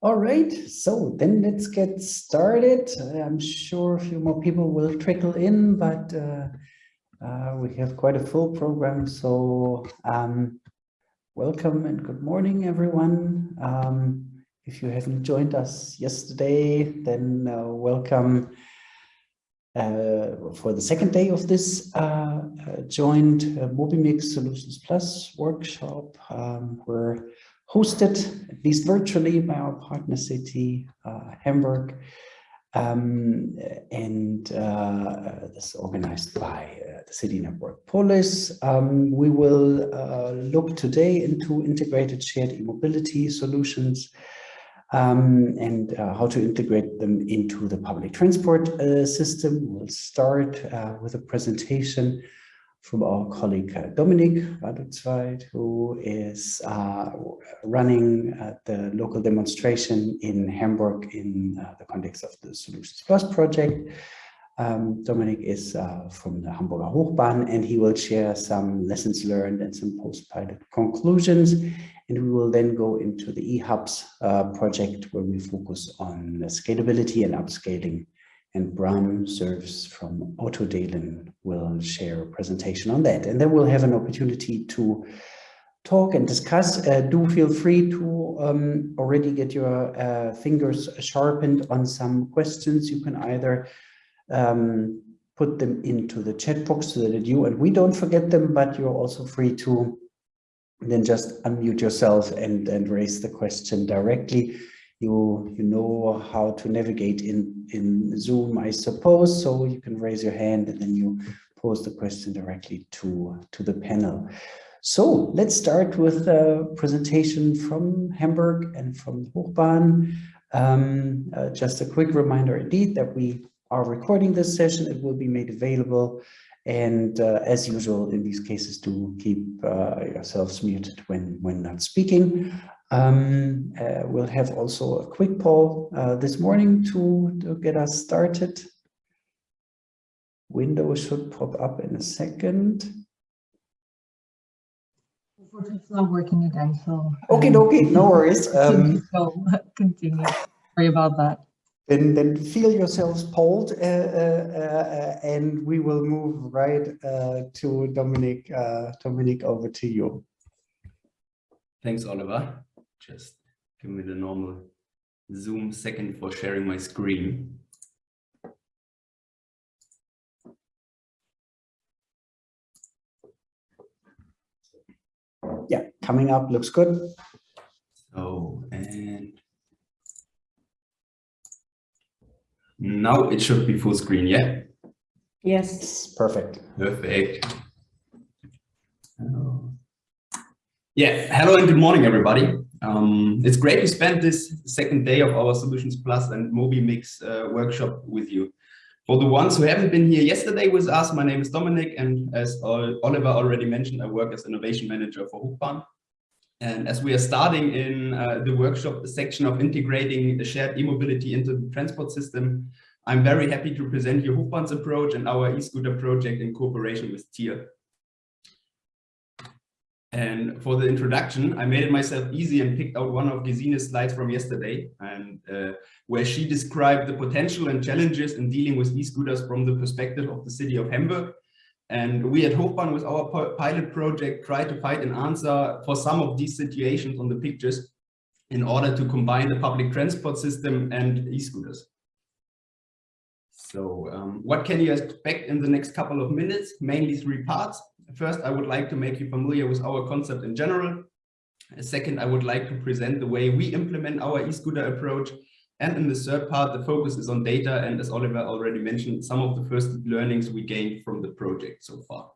All right, so then let's get started. I'm sure a few more people will trickle in, but uh, uh, we have quite a full program. So um, welcome and good morning, everyone. Um, if you haven't joined us yesterday, then uh, welcome uh, for the second day of this uh, uh, joint Mobimix Solutions Plus workshop. Um, we're hosted, at least virtually, by our partner city, uh, Hamburg, um, and uh, this is organized by uh, the City Network Polis. Um, we will uh, look today into integrated shared e-mobility solutions um, and uh, how to integrate them into the public transport uh, system. We'll start with a presentation from our colleague uh, Radutzweit, who is uh, running uh, the local demonstration in Hamburg in uh, the context of the Solutions Plus project. Um, Dominik is uh, from the Hamburger Hochbahn and he will share some lessons learned and some post-pilot conclusions. And we will then go into the eHubs uh, project where we focus on scalability and upscaling and Bram Serves from Autodelen will share a presentation on that. And then we'll have an opportunity to talk and discuss. Uh, do feel free to um, already get your uh, fingers sharpened on some questions. You can either um, put them into the chat box so that you and we don't forget them, but you're also free to then just unmute yourself and, and raise the question directly you you know how to navigate in in Zoom, I suppose. So you can raise your hand and then you pose the question directly to to the panel. So let's start with a presentation from Hamburg and from Hochbahn. Um, uh, just a quick reminder indeed that we are recording this session. It will be made available. And uh, as usual, in these cases, do keep uh, yourselves muted when, when not speaking. Um, uh, we'll have also a quick poll uh, this morning to, to get us started. Window should pop up in a second. It's not working again, so. Okay, okay, no worries. Um, so continue. Sorry about that. Then, then feel yourselves polled, uh, uh, uh, and we will move right uh, to Dominic. Uh, Dominik, over to you. Thanks, Oliver. Just give me the normal Zoom second for sharing my screen. Yeah, coming up looks good. So, and now it should be full screen, yeah? Yes, perfect. Perfect. Yeah, hello and good morning, everybody. Um, it's great to spend this second day of our Solutions Plus and Mobimix uh, workshop with you. For the ones who haven't been here yesterday with us, my name is Dominic, and as Oliver already mentioned, I work as innovation manager for Hochbahn. And as we are starting in uh, the workshop the section of integrating the shared e-mobility into the transport system, I'm very happy to present you Hochbahn's approach and our e-scooter project in cooperation with TIER. And for the introduction, I made it myself easy and picked out one of Gesines slides from yesterday, and uh, where she described the potential and challenges in dealing with e-scooters from the perspective of the city of Hamburg. And we at Hochbahn with our pilot project try to find an answer for some of these situations on the pictures in order to combine the public transport system and e-scooters. So um, what can you expect in the next couple of minutes? Mainly three parts. First, I would like to make you familiar with our concept in general. Second, I would like to present the way we implement our e-scooter approach. And in the third part, the focus is on data. And as Oliver already mentioned, some of the first learnings we gained from the project so far.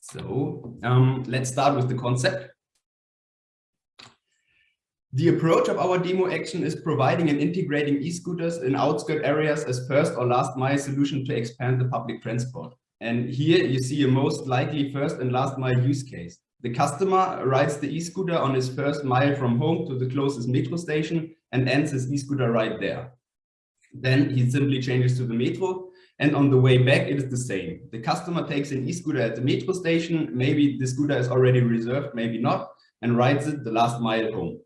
So um, let's start with the concept. The approach of our demo action is providing and integrating e-scooters in outskirt areas as first or last mile solution to expand the public transport. And here you see a most likely first and last mile use case. The customer rides the e-scooter on his first mile from home to the closest metro station and ends his e-scooter right there. Then he simply changes to the metro and on the way back it is the same. The customer takes an e-scooter at the metro station, maybe the scooter is already reserved, maybe not, and rides it the last mile home.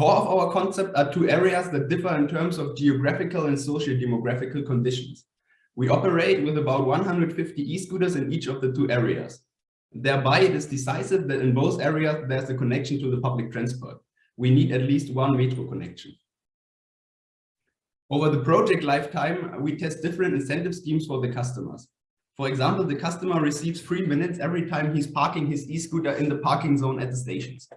Core of our concept are two areas that differ in terms of geographical and socio-demographical conditions. We operate with about 150 e-scooters in each of the two areas. Thereby, it is decisive that in both areas there's a connection to the public transport. We need at least one metro connection. Over the project lifetime, we test different incentive schemes for the customers. For example, the customer receives three minutes every time he's parking his e-scooter in the parking zone at the stations.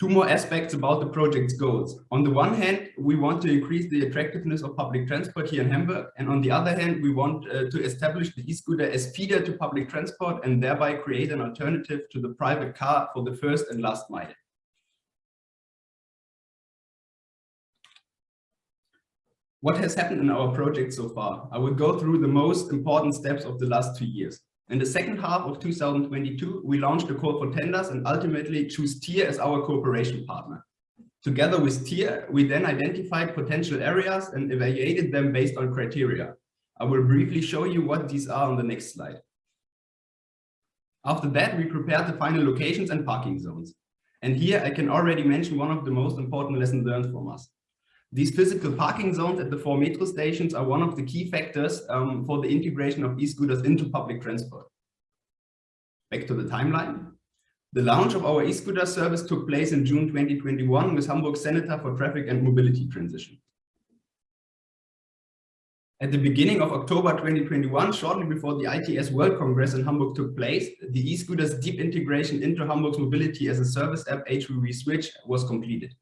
Two more aspects about the project's goals. On the one hand, we want to increase the attractiveness of public transport here in Hamburg. And on the other hand, we want uh, to establish the e-scooter as feeder to public transport and thereby create an alternative to the private car for the first and last mile. What has happened in our project so far? I will go through the most important steps of the last two years. In the second half of 2022, we launched a call for tenders and ultimately choose TIER as our cooperation partner. Together with TIER, we then identified potential areas and evaluated them based on criteria. I will briefly show you what these are on the next slide. After that, we prepared the final locations and parking zones. And here I can already mention one of the most important lessons learned from us. These physical parking zones at the four metro stations are one of the key factors um, for the integration of e-scooters into public transport. Back to the timeline. The launch of our e-scooter service took place in June 2021 with Hamburg Senator for Traffic and Mobility Transition. At the beginning of October 2021, shortly before the ITS World Congress in Hamburg took place, the e-scooters deep integration into Hamburg's mobility as a service app HVV Switch was completed.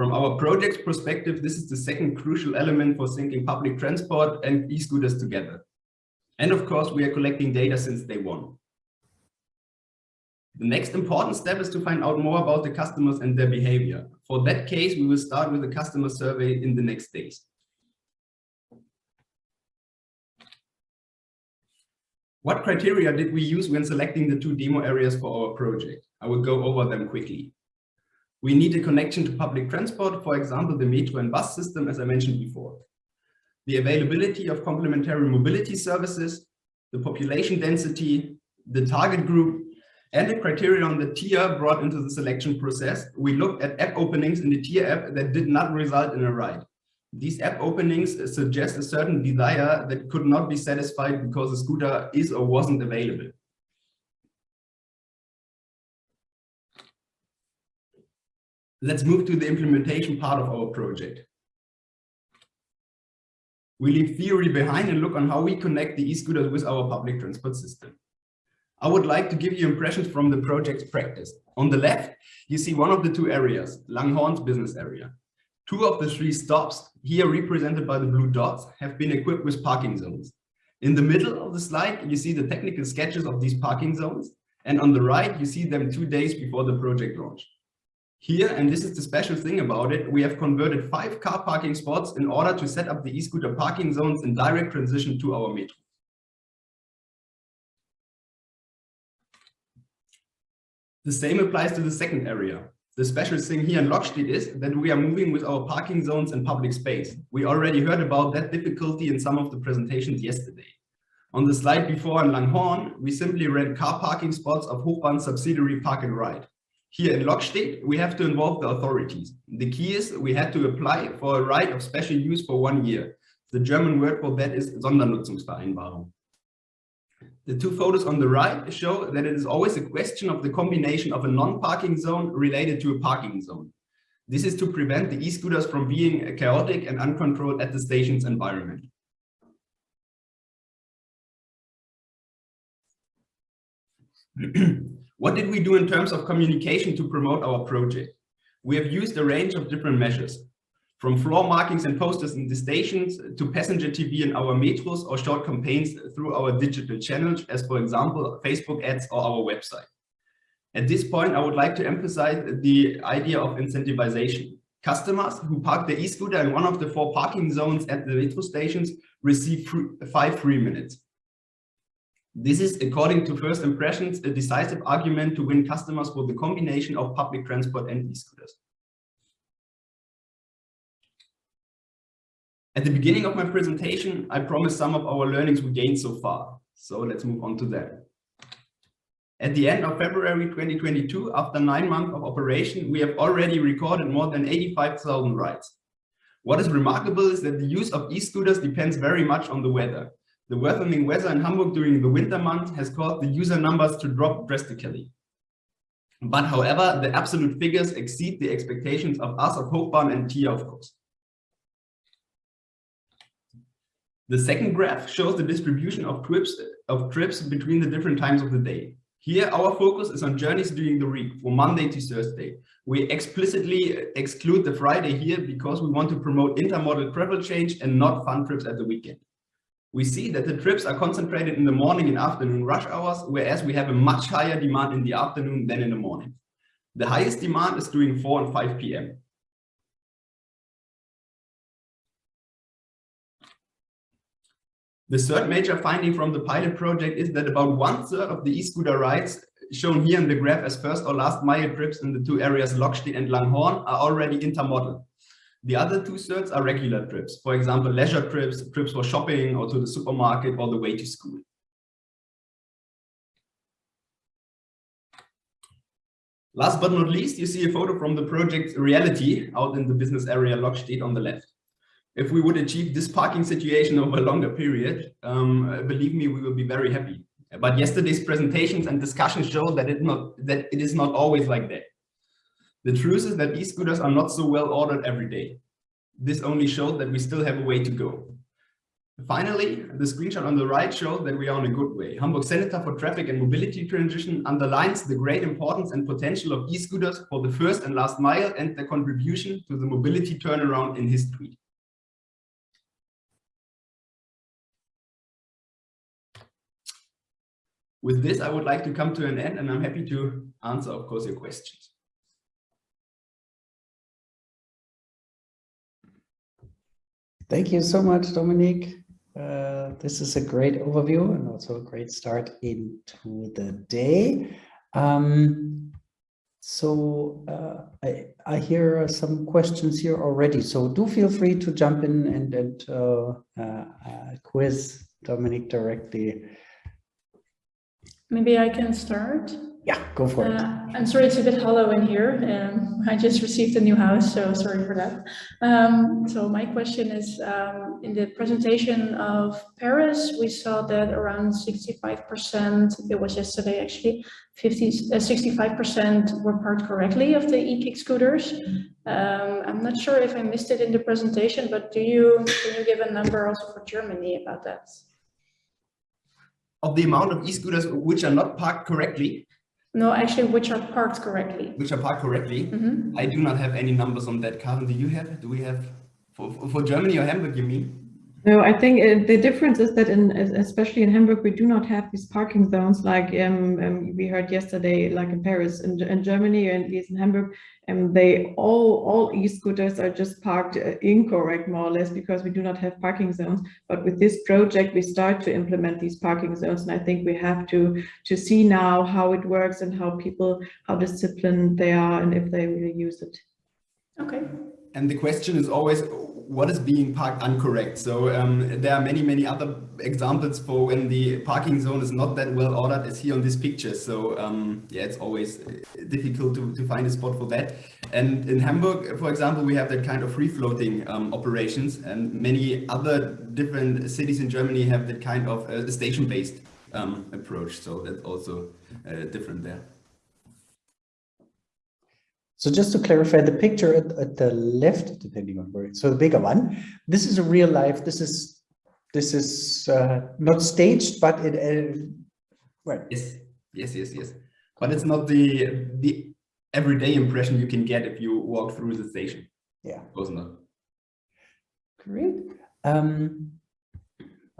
From our project perspective, this is the second crucial element for syncing public transport and e-scooters together. And of course, we are collecting data since day one. The next important step is to find out more about the customers and their behavior. For that case, we will start with a customer survey in the next days. What criteria did we use when selecting the two demo areas for our project? I will go over them quickly. We need a connection to public transport, for example, the metro and bus system, as I mentioned before. The availability of complementary mobility services, the population density, the target group, and the criteria on the TIER brought into the selection process. We looked at app openings in the TIER app that did not result in a ride. These app openings suggest a certain desire that could not be satisfied because the scooter is or wasn't available. Let's move to the implementation part of our project. We leave theory behind and look on how we connect the e-scooters with our public transport system. I would like to give you impressions from the project's practice. On the left, you see one of the two areas, Langenhorn's business area. Two of the three stops, here represented by the blue dots, have been equipped with parking zones. In the middle of the slide, you see the technical sketches of these parking zones. And on the right, you see them two days before the project launch. Here, and this is the special thing about it, we have converted five car parking spots in order to set up the e-scooter parking zones in direct transition to our metro. The same applies to the second area. The special thing here in Lockstedt is that we are moving with our parking zones in public space. We already heard about that difficulty in some of the presentations yesterday. On the slide before in Langenhorn, we simply rent car parking spots of Hochbahn subsidiary Park and Ride. Here in Lockstedt, we have to involve the authorities. The key is we had to apply for a right of special use for one year. The German word for that is Sondernutzungsvereinbarung. The two photos on the right show that it is always a question of the combination of a non-parking zone related to a parking zone. This is to prevent the e-scooters from being chaotic and uncontrolled at the station's environment. What did we do in terms of communication to promote our project? We have used a range of different measures, from floor markings and posters in the stations to passenger TV in our metros or short campaigns through our digital channels, as for example, Facebook ads or our website. At this point, I would like to emphasize the idea of incentivization. Customers who park their e-scooter in one of the four parking zones at the metro stations receive free, five free minutes. This is, according to first impressions, a decisive argument to win customers for the combination of public transport and e-scooters. At the beginning of my presentation, I promised some of our learnings we gained so far. So let's move on to that. At the end of February 2022, after nine months of operation, we have already recorded more than 85,000 rides. What is remarkable is that the use of e-scooters depends very much on the weather. The worsening weather in Hamburg during the winter months has caused the user numbers to drop drastically. But however, the absolute figures exceed the expectations of us, of Hochbahn and TIER, of course. The second graph shows the distribution of trips, of trips between the different times of the day. Here, our focus is on journeys during the week, from Monday to Thursday. We explicitly exclude the Friday here because we want to promote intermodal travel change and not fun trips at the weekend. We see that the trips are concentrated in the morning and afternoon rush hours, whereas we have a much higher demand in the afternoon than in the morning. The highest demand is during 4 and 5 p.m. The third major finding from the pilot project is that about one third of the e-scooter rides shown here in the graph as first or last mile trips in the two areas Lockstedt and Langenhorn are already intermodal. The other two thirds are regular trips, for example, leisure trips, trips for shopping or to the supermarket or the way to school. Last but not least, you see a photo from the project Reality out in the business area Lockstedt on the left. If we would achieve this parking situation over a longer period, um, believe me, we will be very happy. But yesterday's presentations and discussions show that it, not, that it is not always like that. The truth is that e-scooters are not so well ordered every day. This only shows that we still have a way to go. Finally, the screenshot on the right shows that we are on a good way. Hamburg Senator for Traffic and Mobility Transition underlines the great importance and potential of e-scooters for the first and last mile and their contribution to the mobility turnaround in his tweet. With this, I would like to come to an end and I'm happy to answer, of course, your questions. Thank you so much, Dominique. Uh, this is a great overview and also a great start into the day. Um, so uh, I, I hear some questions here already. So do feel free to jump in and, and uh, uh quiz Dominique directly. Maybe I can start. Yeah, go for it. Uh, I'm sorry, it's a bit hollow in here. Um, I just received a new house, so sorry for that. Um, so my question is, um, in the presentation of Paris, we saw that around 65%, it was yesterday actually, 50, 65% uh, were parked correctly of the e-kick scooters. Um, I'm not sure if I missed it in the presentation, but do you, can you give a number also for Germany about that? Of the amount of e-scooters which are not parked correctly, no, actually, which are parked correctly. which are parked correctly. Mm -hmm. I do not have any numbers on that. Karen, do you have? Do we have for, for Germany or Hamburg, you mean? No, I think uh, the difference is that in, especially in Hamburg, we do not have these parking zones like um, um, we heard yesterday, like in Paris, in, in Germany, or at least in Hamburg, and they all all e-scooters are just parked uh, incorrect more or less because we do not have parking zones. But with this project we start to implement these parking zones. And i think we have to to see now how it works and how people how disciplined they are and if they really use it. Okay. And the question is always what is being parked incorrect. So um, there are many, many other examples for when the parking zone is not that well ordered as here on this picture. So um, yeah, it's always uh, difficult to, to find a spot for that. And in Hamburg, for example, we have that kind of free floating um, operations and many other different cities in Germany have that kind of uh, station-based um, approach. So that's also uh, different there. So just to clarify the picture at, at the left, depending on where, so the bigger one, this is a real life, this is, this is uh, not staged, but it, uh, right. Yes, yes, yes, yes. But it's not the, the everyday impression you can get if you walk through the station. Yeah. It was not. it? Great. Um,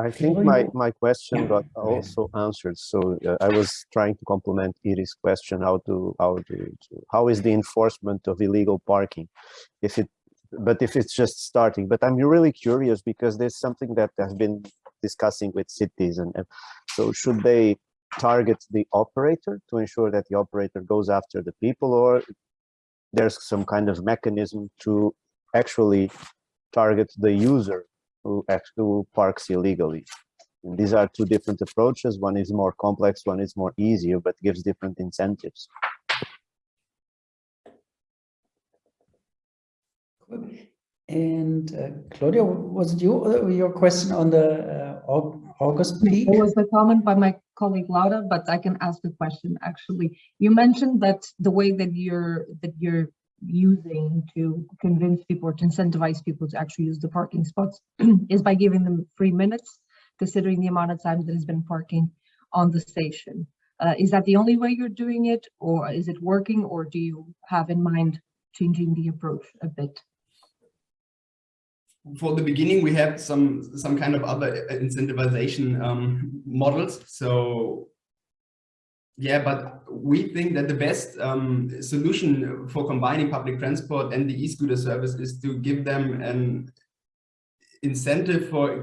I think my, my question got also answered. So uh, I was trying to complement Iris' question, how to, how to, to, how is the enforcement of illegal parking? If it, but if it's just starting, but I'm really curious because there's something that I've been discussing with cities and, and so should they target the operator to ensure that the operator goes after the people or there's some kind of mechanism to actually target the user who actually parks illegally. And these are two different approaches. One is more complex, one is more easier, but gives different incentives. And uh, Claudia, was it you, uh, your question on the uh, August peak? It was a comment by my colleague Laura, but I can ask the question actually. You mentioned that the way that you're that you're using to convince people or to incentivize people to actually use the parking spots is by giving them free minutes, considering the amount of time that has been parking on the station. Uh, is that the only way you're doing it, or is it working, or do you have in mind changing the approach a bit? for the beginning, we have some some kind of other incentivization um, models. So yeah, but we think that the best um, solution for combining public transport and the e-scooter service is to give them an incentive for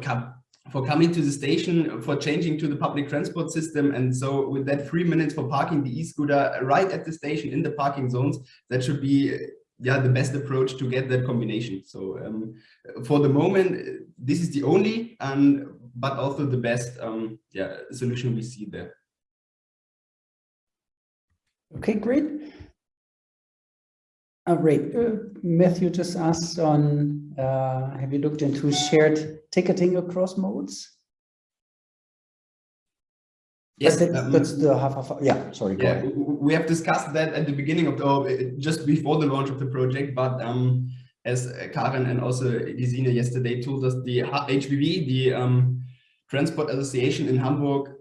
for coming to the station, for changing to the public transport system. And so with that three minutes for parking the e-scooter right at the station in the parking zones, that should be yeah, the best approach to get that combination. So um, for the moment, this is the only and but also the best um, yeah solution we see there. Okay, great. Uh, great. Uh, Matthew just asked on, uh, have you looked into shared ticketing across modes? Yes, But that- um, That's the half of, yeah, sorry, go Yeah, ahead. w- w- we have discussed that at the beginning of the, or uh, just before the launch of the project, but um, as uh, Karen and also Gesine yesterday told us, the H- HVV, the um, Transport Association in Hamburg,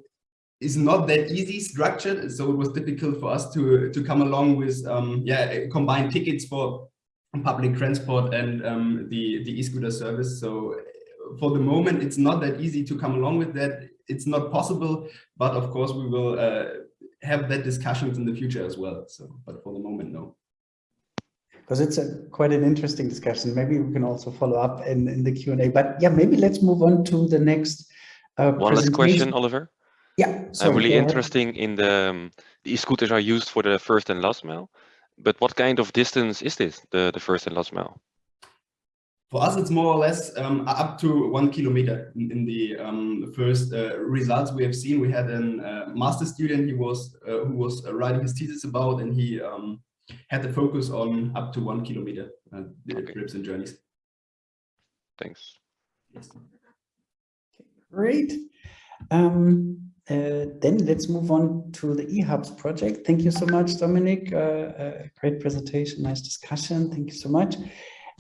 is not that easy structured, so it was difficult for us to to come along with um, yeah combined tickets for public transport and um, the the e-scooter service. So uh, for the moment, it's not that easy to come along with that. It's not possible, but of course we will uh, have that discussions in the future as well. So, but for the moment, no. Because it's a quite an interesting discussion. Maybe we can also follow up in, in the Q and A, but yeah, maybe let's move on to the next. Uh, One last question. Oliver. Yeah. Uh, really go ahead. interesting in the, um, the e-scooters are used for the first and last mile, but what kind of distance is this, the, the first and last mile? For us, it's more or less um, up to one kilometer. In, in the um, first uh, results we have seen, we had a uh, master student. He was uh, who was uh, writing his thesis about, and he um, had the focus on up to one kilometer uh, Okay. trips and journeys. Thanks. Yes. Great. Um, uh, then let's move on to the eHubs project. Thank you so much, Dominic. Uh, uh, great presentation, nice discussion. Thank you so much.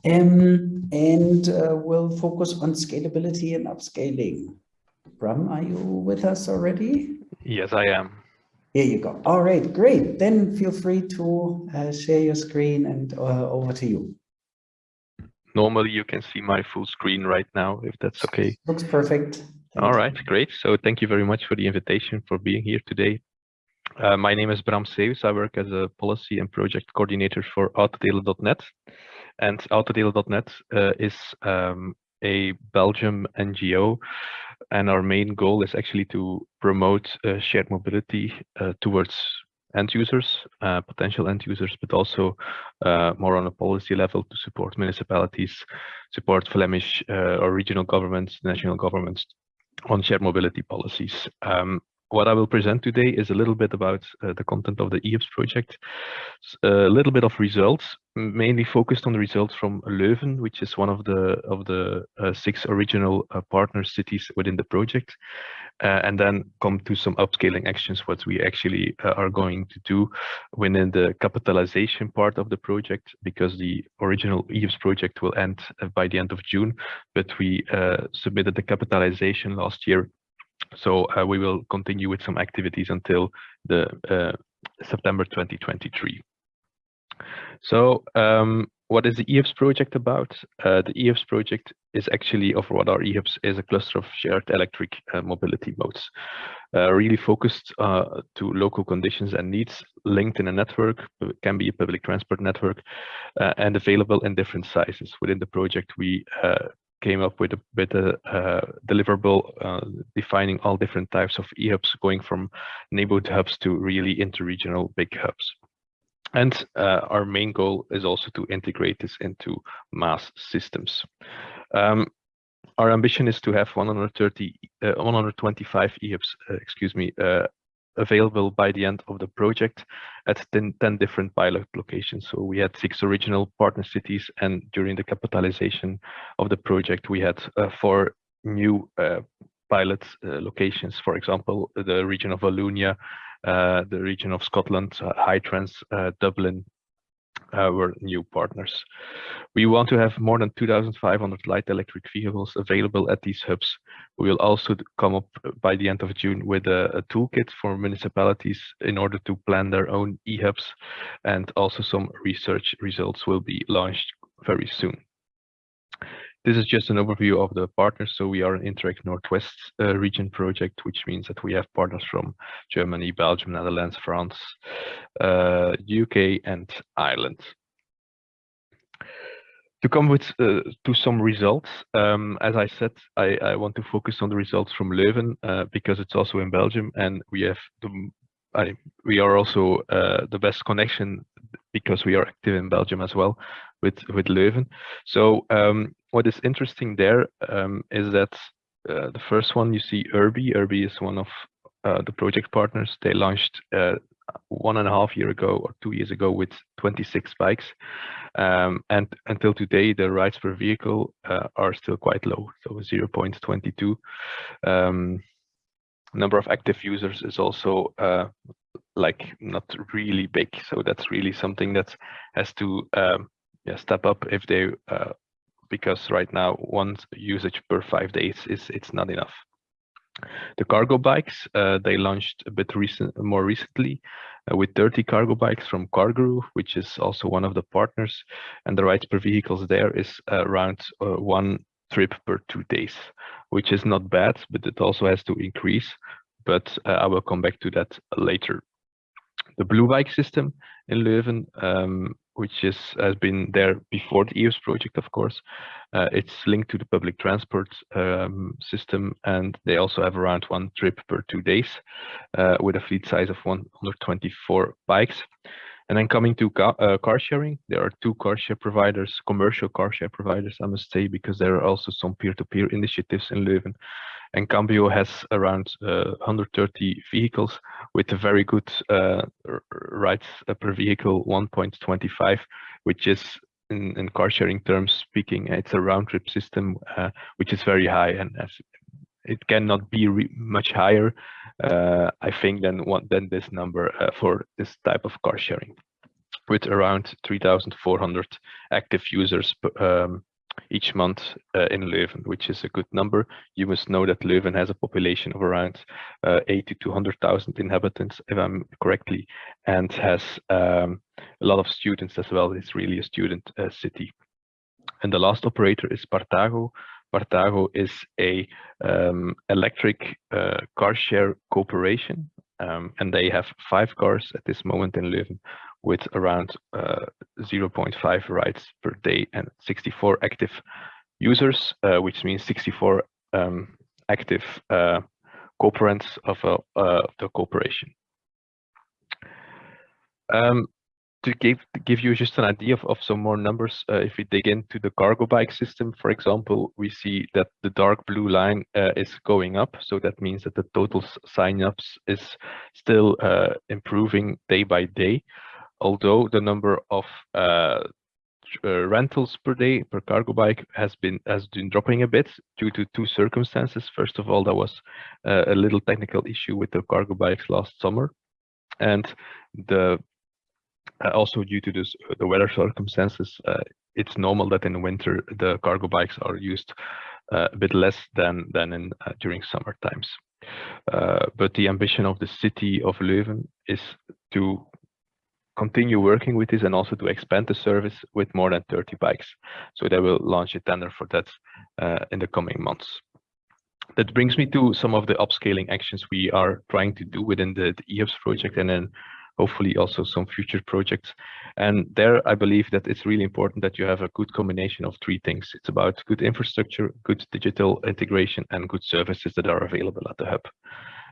Um, and uh, we'll focus on scalability and upscaling. Bram, are you with us already? Yes, I am. Here you go. All right, great. Then feel free to uh, share your screen and uh, over to you. Normally you can see my full screen right now, if that's okay. Looks perfect. All right, great. So thank you very much for the invitation for being here today. Uh, my name is Bram Seus. I work as a policy and project coordinator for Autodelen.net. And Autodelen.net uh, is um, a Belgium NGO. And our main goal is actually to promote uh, shared mobility uh, towards end users, uh, potential end users, but also uh, more on a policy level to support municipalities, support Flemish uh, or regional governments, national governments on shared mobility policies. Um, what I will present today is a little bit about uh, the content of the eHubs project, a little bit of results, mainly focused on the results from Leuven, which is one of the of the uh, six original uh, partner cities within the project, uh, and then come to some upscaling actions, what we actually uh, are going to do within the capitalization part of the project, because the original eHubs project will end uh, by the end of June, but we uh, submitted the capitalization last year so uh, we will continue with some activities until the September 2023. So um, what is the EHUBs project about? Uh, the EHUBs project is actually, of what our EHUBs is a cluster of shared electric uh, mobility modes, uh, really focused uh, to local conditions and needs, linked in a network, can be a public transport network, uh, and available in different sizes. Within the project, we uh, came up with a with a uh, deliverable uh, defining all different types of e-hubs going from neighborhood hubs to really interregional big hubs. And uh, our main goal is also to integrate this into MaaS systems. Um, our ambition is to have 130, uh, 125 EHUBs, uh, excuse me, uh, available by the end of the project at 10, 10, different pilot locations. So we had six original partner cities and during the capitalization of the project, we had uh, four new uh, pilot uh, locations, for example, the region of Wallonia, uh, the region of Scotland, uh, HITRANS, uh, Dublin, uh, were new partners. We want to have more than 2,500 light electric vehicles available at these hubs. We will also come up by the end of June with a, a toolkit for municipalities in order to plan their own e-hubs and also some research results will be launched very soon. This is just an overview of the partners. So we are an Interreg Northwest uh, region project, which means that we have partners from Germany, Belgium, Netherlands, France, uh, UK, and Ireland. To come with uh, to some results, um, as I said, I, I, want to focus on the results from Leuven uh, because it's also in Belgium, and we have the I, we are also uh, the best connection because we are active in Belgium as well with with Leuven. So um, what is interesting there um, is that uh, the first one you see Urbi. Urbi is one of uh, the project partners. They launched uh, one and a half year ago or two years ago with 26 bikes. Um, and until today, the rides per vehicle uh, are still quite low, so 0.22. Um, number of active users is also uh, like not really big. So that's really something that has to um, yeah, step up if they uh, because right now one usage per five days is it's not enough. The cargo bikes uh, they launched a bit recent, more recently uh, with 30 cargo bikes from Cargoroo, which is also one of the partners, and the rides per vehicles there is around uh, one trip per two days, which is not bad, but it also has to increase. But uh, I will come back to that later. The blue bike system in Leuven um, which is has been there before the eHubs project, of course. Uh, it's linked to the public transport um, system, and they also have around one trip per two days uh, with a fleet size of 124 bikes. And then coming to car, uh, car sharing, there are two car share providers, commercial car share providers, I must say, because there are also some peer-to-peer -peer initiatives in Leuven. And Cambio has around uh, 130 vehicles with a very good uh, rides per vehicle 1.25, which is in, in, car sharing terms speaking, it's a round trip system, uh, which is very high and it cannot be much higher, uh, I think, than this number uh, for this type of car sharing with around 3,400 active users um, each month uh, in Leuven, which is a good number. You must know that Leuven has a population of around uh, 80 to 100,000 inhabitants, if I'm correctly, and has um, a lot of students as well. It's really a student uh, city. And the last operator is Partago. Partago is a um, electric uh, car share corporation, um, and they have five cars at this moment in Leuven, with around uh, 0.5 rides per day and 64 active users, uh, which means 64 um, active uh, cooperants of, uh, the corporation. Um, to give give you just an idea of, of some more numbers, uh, if we dig into the cargo bike system, for example, we see that the dark blue line uh, is going up. So that means that the total sign-ups is still uh, improving day by day although the number of uh, uh, rentals per day per cargo bike has been has been dropping a bit due to two circumstances. First of all, there was uh, a little technical issue with the cargo bikes last summer, and the uh, also due to this the weather circumstances, uh, it's normal that in winter the cargo bikes are used uh, a bit less than than in during summer times. but the ambition of the city of Leuven is to continue working with this and also to expand the service with more than 30 bikes. So they will launch a tender for that uh, in the coming months. That brings me to some of the upscaling actions we are trying to do within the, the EHUBs project and then hopefully also some future projects. And there, I believe that it's really important that you have a good combination of three things. It's about good infrastructure, good digital integration, and good services that are available at the hub.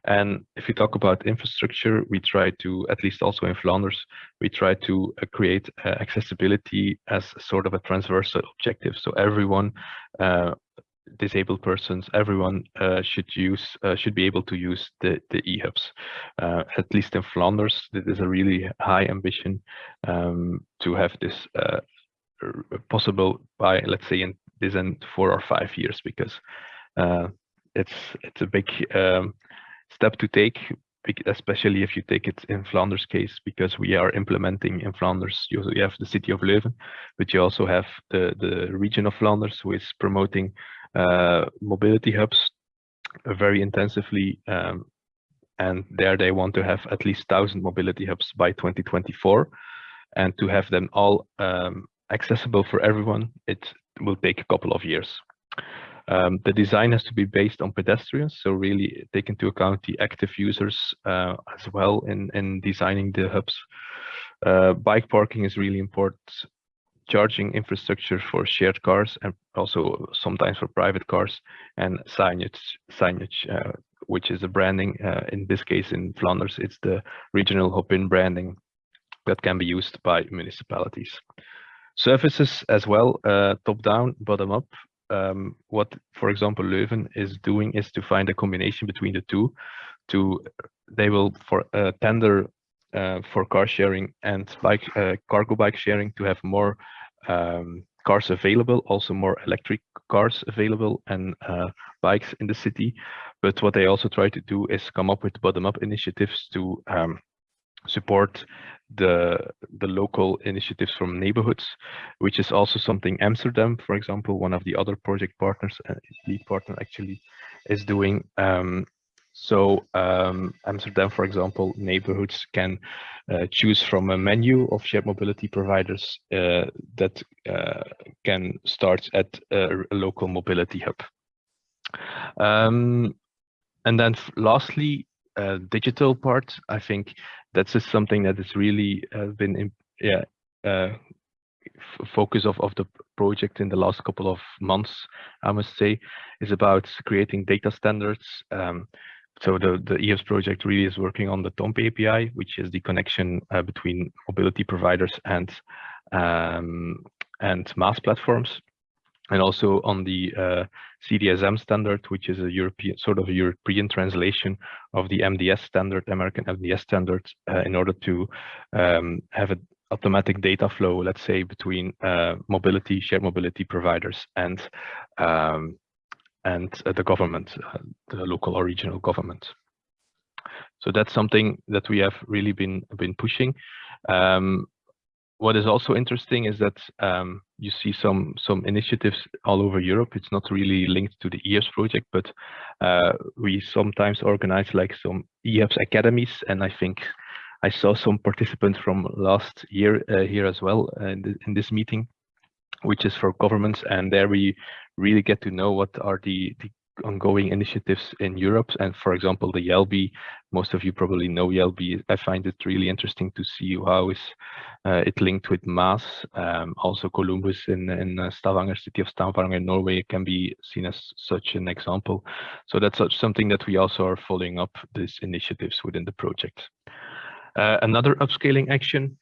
And if we talk about infrastructure, we try to, at least also in Flanders, we try to uh, create uh, accessibility as sort of a transversal objective. So everyone uh, disabled persons, everyone uh, should use uh, should be able to use the the e-hubs. Uh, at least in Flanders, it is a really high ambition um, to have this uh, possible by let's say in this in four or five years because uh, it's it's a big um, step to take especially if you take it in Flanders case, because we are implementing in Flanders, you, have the city of Leuven, but you also have the, the region of Flanders who is promoting mobility hubs very intensively. Um, and there they want to have at least 1,000 mobility hubs by 2024. And to have them all um, accessible for everyone, it will take a couple of years. Um, the design has to be based on pedestrians, so really take into account the active users uh, as well in, in designing the hubs. Uh, bike parking is really important. Charging infrastructure for shared cars and also sometimes for private cars and signage, signage uh, which is a branding. Uh, in this case, in Flanders, it's the regional Hoppin branding that can be used by municipalities. Services as well, uh, top down, bottom up um, what, for example, Leuven is doing is to find a combination between the two. To they will for uh, tender uh, for car sharing and bike uh, cargo bike sharing to have more um, cars available, also more electric cars available and uh, bikes in the city. But what they also try to do is come up with bottom-up initiatives to um, support the the local initiatives from neighborhoods, which is also something Amsterdam, for example, one of the other project partners, uh, lead partner actually, is doing. Um, so um, Amsterdam, for example, neighborhoods can uh, choose from a menu of shared mobility providers uh, that uh, can start at a, a local mobility hub. Um, and then lastly, uh, digital part, I think that's just something that has really uh, been in, yeah uh, focus of, of the project in the last couple of months, I must say, is about creating data standards. Um, so the, the e-hubs project really is working on the TOMP API, which is the connection uh, between mobility providers and um, and MaaS platforms and also on the uh, CDSM standard, which is a European sort of a European translation of the MDS standard, American MDS standard, uh, in order to um, have an automatic data flow, let's say, between uh, mobility, shared mobility providers and um, and uh, the government, uh, the local or regional government. So that's something that we have really been been pushing. Um, what is also interesting is that um, you see some some initiatives all over Europe. It's not really linked to the e-hubs project, but uh, we sometimes organize like some e-hubs academies, and I think I saw some participants from last year uh, here as well uh, in, the, in, this meeting, which is for governments, and there we really get to know what are the, the ongoing initiatives in Europe. And for example, the Jelbi, most of you probably know Jelbi. I find it really interesting to see how is uh, it linked with MaaS. Um, also Kolumbus in, in uh, Stavanger, city of Stavanger, in Norway can be seen as such an example. So that's something that we also are following up these initiatives within the project. Uh, another upscaling action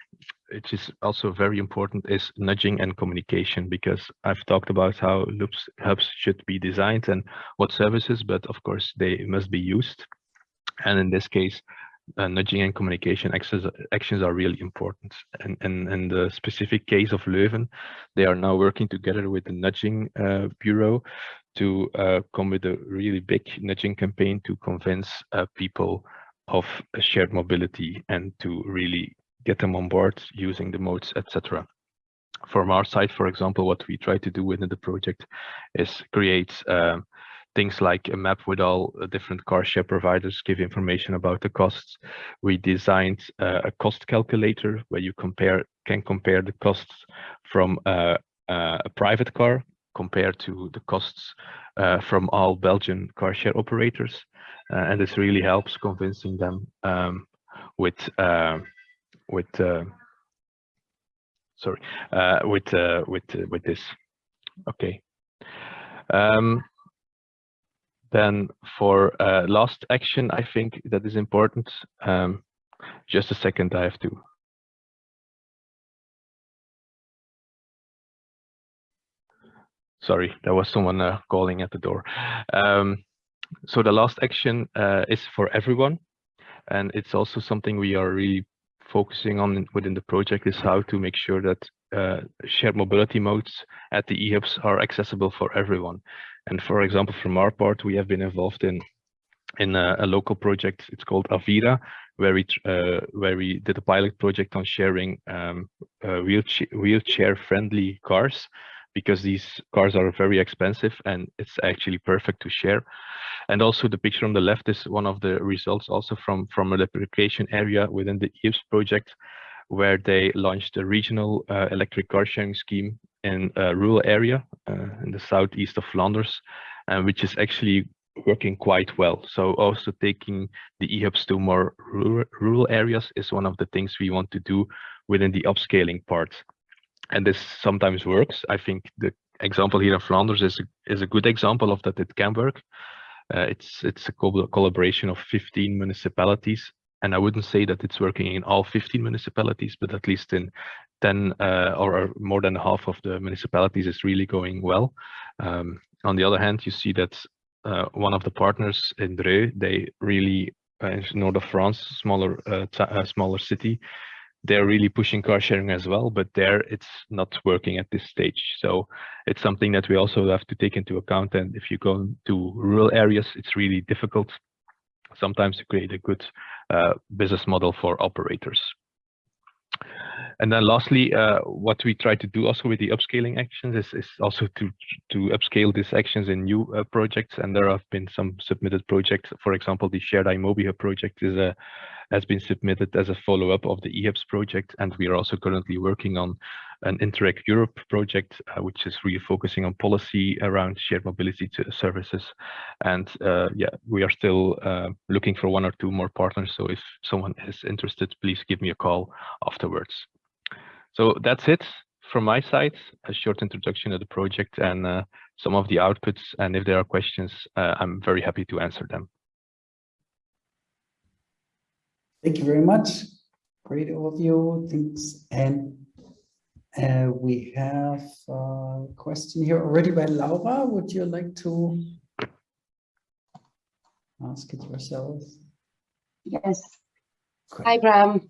which is also very important is nudging and communication because I've talked about how loops hubs should be designed and what services, but of course they must be used. And in this case, uh, nudging and communication actions, actions are really important. And, and in the specific case of Leuven, they are now working together with the nudging uh, bureau to uh, come with a really big nudging campaign to convince uh, people of shared mobility and to really get them on board using the modes, etc. From our side, for example, what we try to do within the project is create um, things like a map with all different car share providers, give information about the costs. We designed uh, a cost calculator where you compare can compare the costs from uh, uh, a private car compared to the costs uh, from all Belgian car share operators. Uh, and this really helps convincing them um, with uh, with uh, sorry uh, with uh, with with this. Okay. Um, then for last action, I think that is important. Um, just a second, I have to. sorry, there was someone uh, calling at the door. Um, so the last action uh, is for everyone. And it's also something we are really focusing on within the project is how to make sure that uh, shared mobility modes at the eHubs are accessible for everyone. And for example, from our part, we have been involved in in a, a local project. It's called Avira, where we uh, where we did a pilot project on sharing um, uh, wheelchair wheelchair friendly cars because these cars are very expensive and it's actually perfect to share. And also the picture on the left is one of the results also from, from a replication area within the EIPS project, where they launched a regional uh, electric car sharing scheme in a rural area uh, in the southeast of Flanders, uh, which is actually working quite well. So also taking the eHubs to more rural, rural areas is one of the things we want to do within the upscaling part and this sometimes works. I think the example here in Flanders is a, is a good example of that it can work. Uh, it's it's a co collaboration of 15 municipalities, and I wouldn't say that it's working in all 15 municipalities, but at least in 10 uh, or more than half of the municipalities is really going well. Um, on the other hand, you see that uh, one of the partners in Dreux, they really uh, in north of France, smaller uh, uh, smaller city, they're really pushing car sharing as well, but there it's not working at this stage. So it's something that we also have to take into account. And if you go to rural areas, it's really difficult sometimes to create a good uh, business model for operators. And then lastly, uh, what we try to do also with the upscaling actions is, is also to to upscale these actions in new uh, projects. And there have been some submitted projects. For example, the shared iMobi project is a has been submitted as a follow-up of the eHubs project. And we are also currently working on an Interreg Europe project, uh, which is really focusing on policy around shared mobility services. And uh, yeah, we are still uh, looking for one or two more partners. So if someone is interested, please give me a call afterwards. So that's it from my side, a short introduction of the project and uh, some of the outputs. And if there are questions, uh, I'm very happy to answer them. Thank you very much. Great overview. Thanks. And uh, we have a question here already by Laura. Would you like to ask it yourself? Yes. Great. Hi, Bram.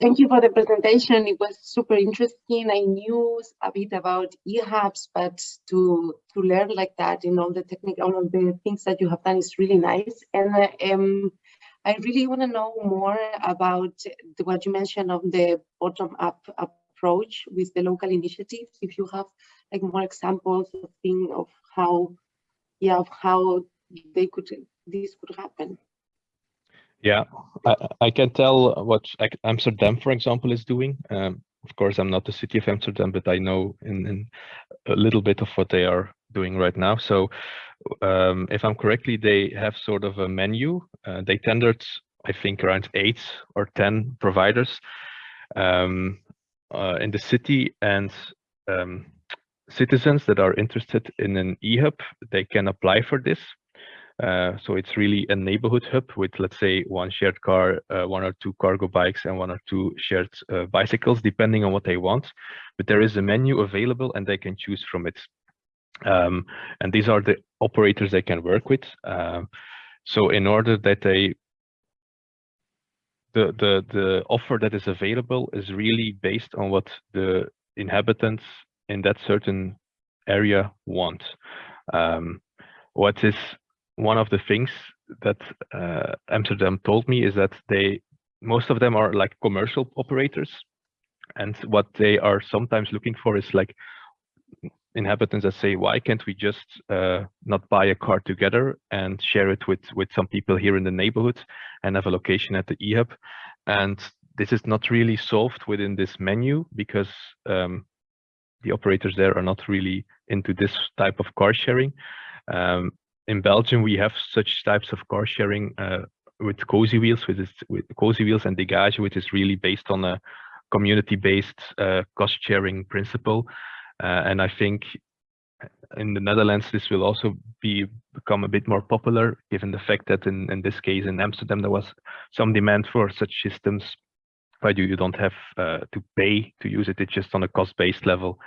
Thank you for the presentation. It was super interesting. I knew a bit about eHubs, but to to learn like that in all the technical, all the things that you have done is really nice. And uh, um, I really want to know more about the, what you mentioned of the bottom-up approach with the local initiatives. If you have like more examples of thing of how, yeah, of how they could this could happen. Yeah, I, I can tell what Amsterdam, for example, is doing. Um, of course, I'm not the city of Amsterdam, but I know in, in a little bit of what they are doing right now. So um, if I'm correctly, they have sort of a menu. Uh, they tendered, I think, around eight or 10 providers um, uh, in the city and um, citizens that are interested in an e-hub, they can apply for this. Uh, so it's really a neighborhood hub with, let's say, one shared car, uh, one or two cargo bikes, and one or two shared uh, bicycles, depending on what they want. But there is a menu available and they can choose from it. Um, and these are the operators they can work with. Um, so in order that they the the the offer that is available is really based on what the inhabitants in that certain area want. Um, what is one of the things that uh, Amsterdam told me is that they most of them are like commercial operators, and what they are sometimes looking for is like inhabitants that say, why can't we just uh, not buy a car together and share it with, with some people here in the neighborhood and have a location at the eHub? And this is not really solved within this menu because um, the operators there are not really into this type of car sharing. Um, in Belgium, we have such types of car sharing uh, with Cozywheels, with, this, with Cozywheels and Degage, which is really based on a community-based uh, cost sharing principle. Uh, and I think in the Netherlands, this will also be become a bit more popular, given the fact that in, in this case in Amsterdam, there was some demand for such systems but you, you don't have uh, to pay to use it. It's just on a cost-based level,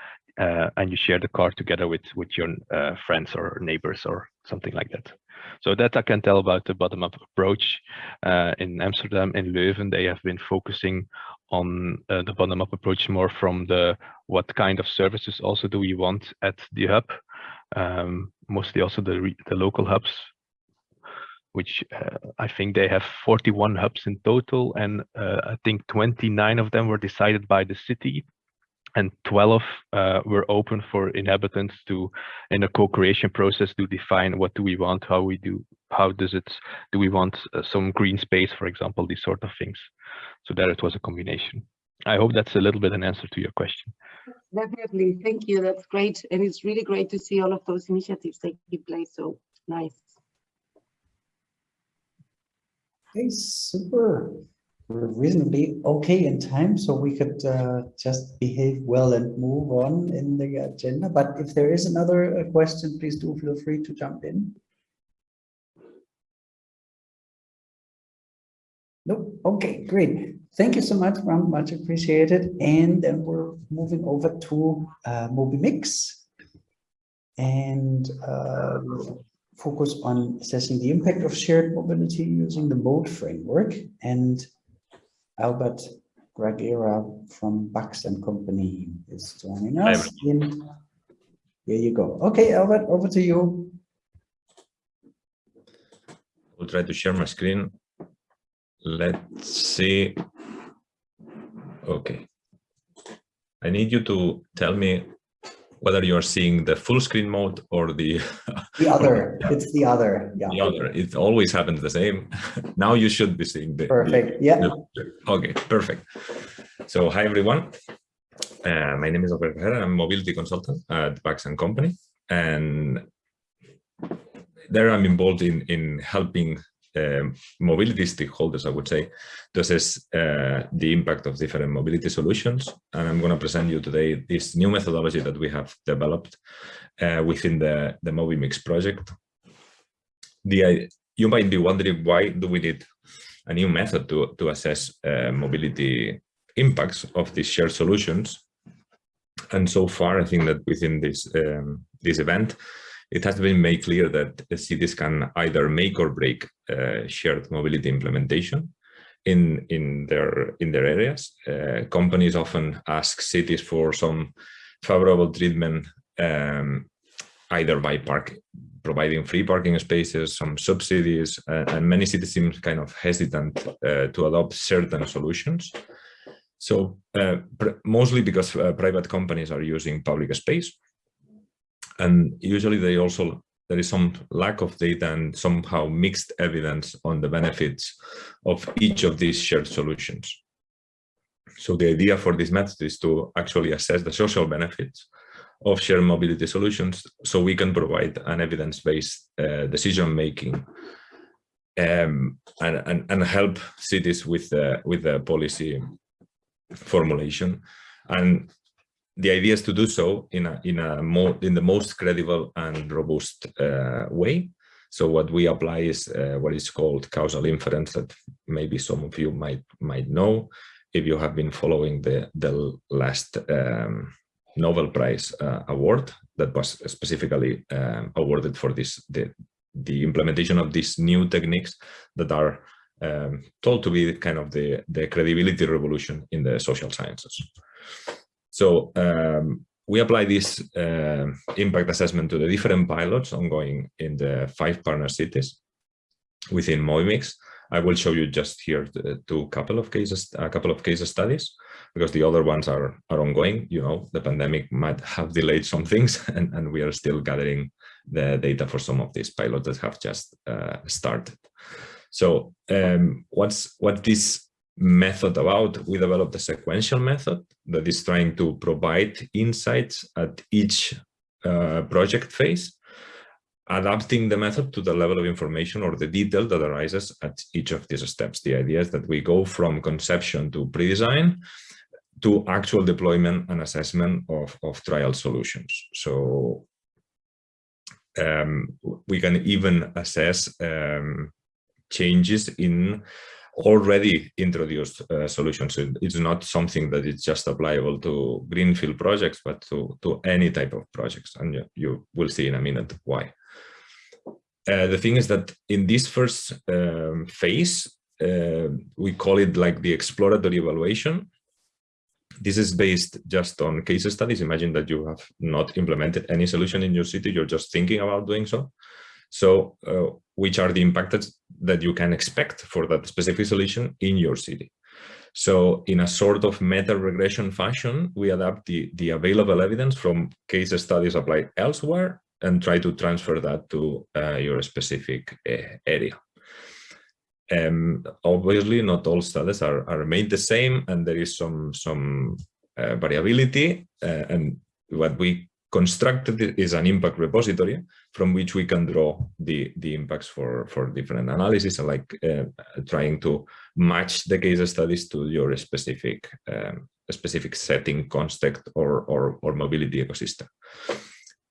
uh, and you share the car together with with your uh, friends or neighbors or something like that. So that I can tell about the bottom-up approach. Uh, in Amsterdam, and Leuven, they have been focusing on uh, the bottom-up approach more from the what kind of services also do we want at the hub, um, mostly also the the local hubs which uh, I think they have 41 hubs in total, and uh, I think 29 of them were decided by the city, and 12 uh, were open for inhabitants to, in a co-creation process, to define what do we want, how we do, how does it, do we want uh, some green space, for example, these sort of things. So there it was a combination. I hope that's a little bit an answer to your question. Definitely, thank you. That's great, and it's really great to see all of those initiatives taking place. So nice. Okay, super. We're reasonably okay in time, so we could uh, just behave well and move on in the agenda. But if there is another uh, question, please do feel free to jump in. Nope. Okay, great. Thank you so much, Bram. Much appreciated. And then we're moving over to uh, MobiMix and uh, focus on assessing the impact of shared mobility using the mode framework. And Albert Gragera from Bax and Company is joining us. Here you go. Okay, Albert, over to you. I'll try to share my screen. Let's see. Okay. I need you to tell me whether you're seeing the full screen mode or the the other. it's the other. Yeah. the other. It always happens the same. Now you should be seeing the perfect. the, yeah. the, okay perfect. So hi everyone. Uh, my name is Albert Gragera. I'm a mobility consultant at Bax and Company. And there I'm involved in in helping um, mobility stakeholders, I would say, to assess uh, the impact of different mobility solutions. And I'm going to present you today this new methodology that we have developed uh, within the, the MobiMix project. The, you might be wondering, why do we need a new method to, to assess uh, mobility impacts of these shared solutions? And so far, I think that within this, um, this event, it has been made clear that cities can either make or break uh, shared mobility implementation in in their in their areas. Uh, companies often ask cities for some favorable treatment, um, either by park providing free parking spaces, some subsidies, uh, and many cities seem kind of hesitant uh, to adopt certain solutions. So uh, mostly because uh, private companies are using public space and usually they also there is some lack of data and somehow mixed evidence on the benefits of each of these shared solutions. So the idea for this method is to actually assess the social benefits of shared mobility solutions so we can provide an evidence-based uh, decision-making um, and, and, and, help cities with the, with the policy formulation. And the idea is to do so in a in a more in the most credible and robust uh, way. So what we apply is uh, what is called causal inference that maybe some of you might might know if you have been following the the last um, Nobel Prize uh, award that was specifically um, awarded for this the the implementation of these new techniques that are um, told to be kind of the the credibility revolution in the social sciences. So um, we apply this uh, impact assessment to the different pilots ongoing in the five partner cities within MobiMix. I will show you just here two couple of cases, a couple of case studies, because the other ones are are ongoing. You know, the pandemic might have delayed some things, and, and we are still gathering the data for some of these pilots that have just uh, started. So um, what's what this method about, we developed a sequential method that is trying to provide insights at each uh, project phase, adapting the method to the level of information or the detail that arises at each of these steps. The idea is that we go from conception to pre-design to actual deployment and assessment of, of trial solutions. So um, we can even assess um, changes in already introduced uh, solutions. It's not something that is just applicable to greenfield projects, but to, to any type of projects. And you, will see in a minute why. Uh, the thing is that in this first um, phase, uh, we call it like the exploratory evaluation. This is based just on case studies. Imagine that you have not implemented any solution in your city, you're just thinking about doing so. So uh, which are the impacts that you can expect for that specific solution in your city? So in a sort of meta regression fashion, we adapt the, the available evidence from case studies applied elsewhere and try to transfer that to uh, your specific uh, area. Um, obviously, not all studies are, are made the same, and there is some some uh, variability. Uh, and what we constructed is an impact repository from which we can draw the the impacts for for different analysis, like uh, trying to match the case studies to your specific um, specific setting, context, or or, or mobility ecosystem.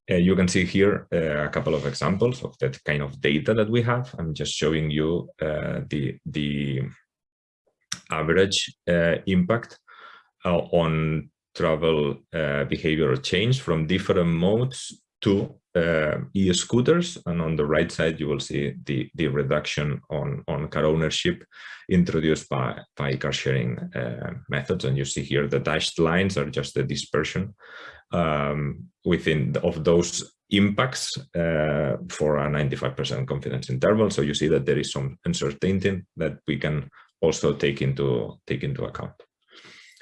Uh, you can see here uh, a couple of examples of that kind of data that we have. I'm just showing you uh, the, the average uh, impact uh, on travel uh, behavioral change from different modes to e-scooters. And on the right side, you will see the, the reduction on, on car ownership introduced by, by car sharing methods. And you see here the dashed lines are just the dispersion um, within the, of those impacts uh, for a 95% confidence interval. So you see that there is some uncertainty that we can also take into take into account.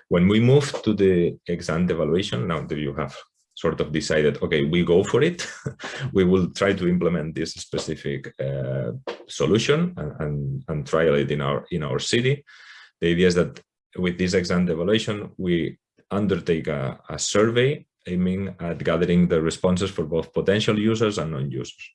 When we move to the exam evaluation, now that you have sort of decided, okay, we go for it, we will try to implement this specific uh, solution and, and, and trial it in our in our city. The idea is that with this exam evaluation, we undertake a, a survey aiming at gathering the responses for both potential users and non-users.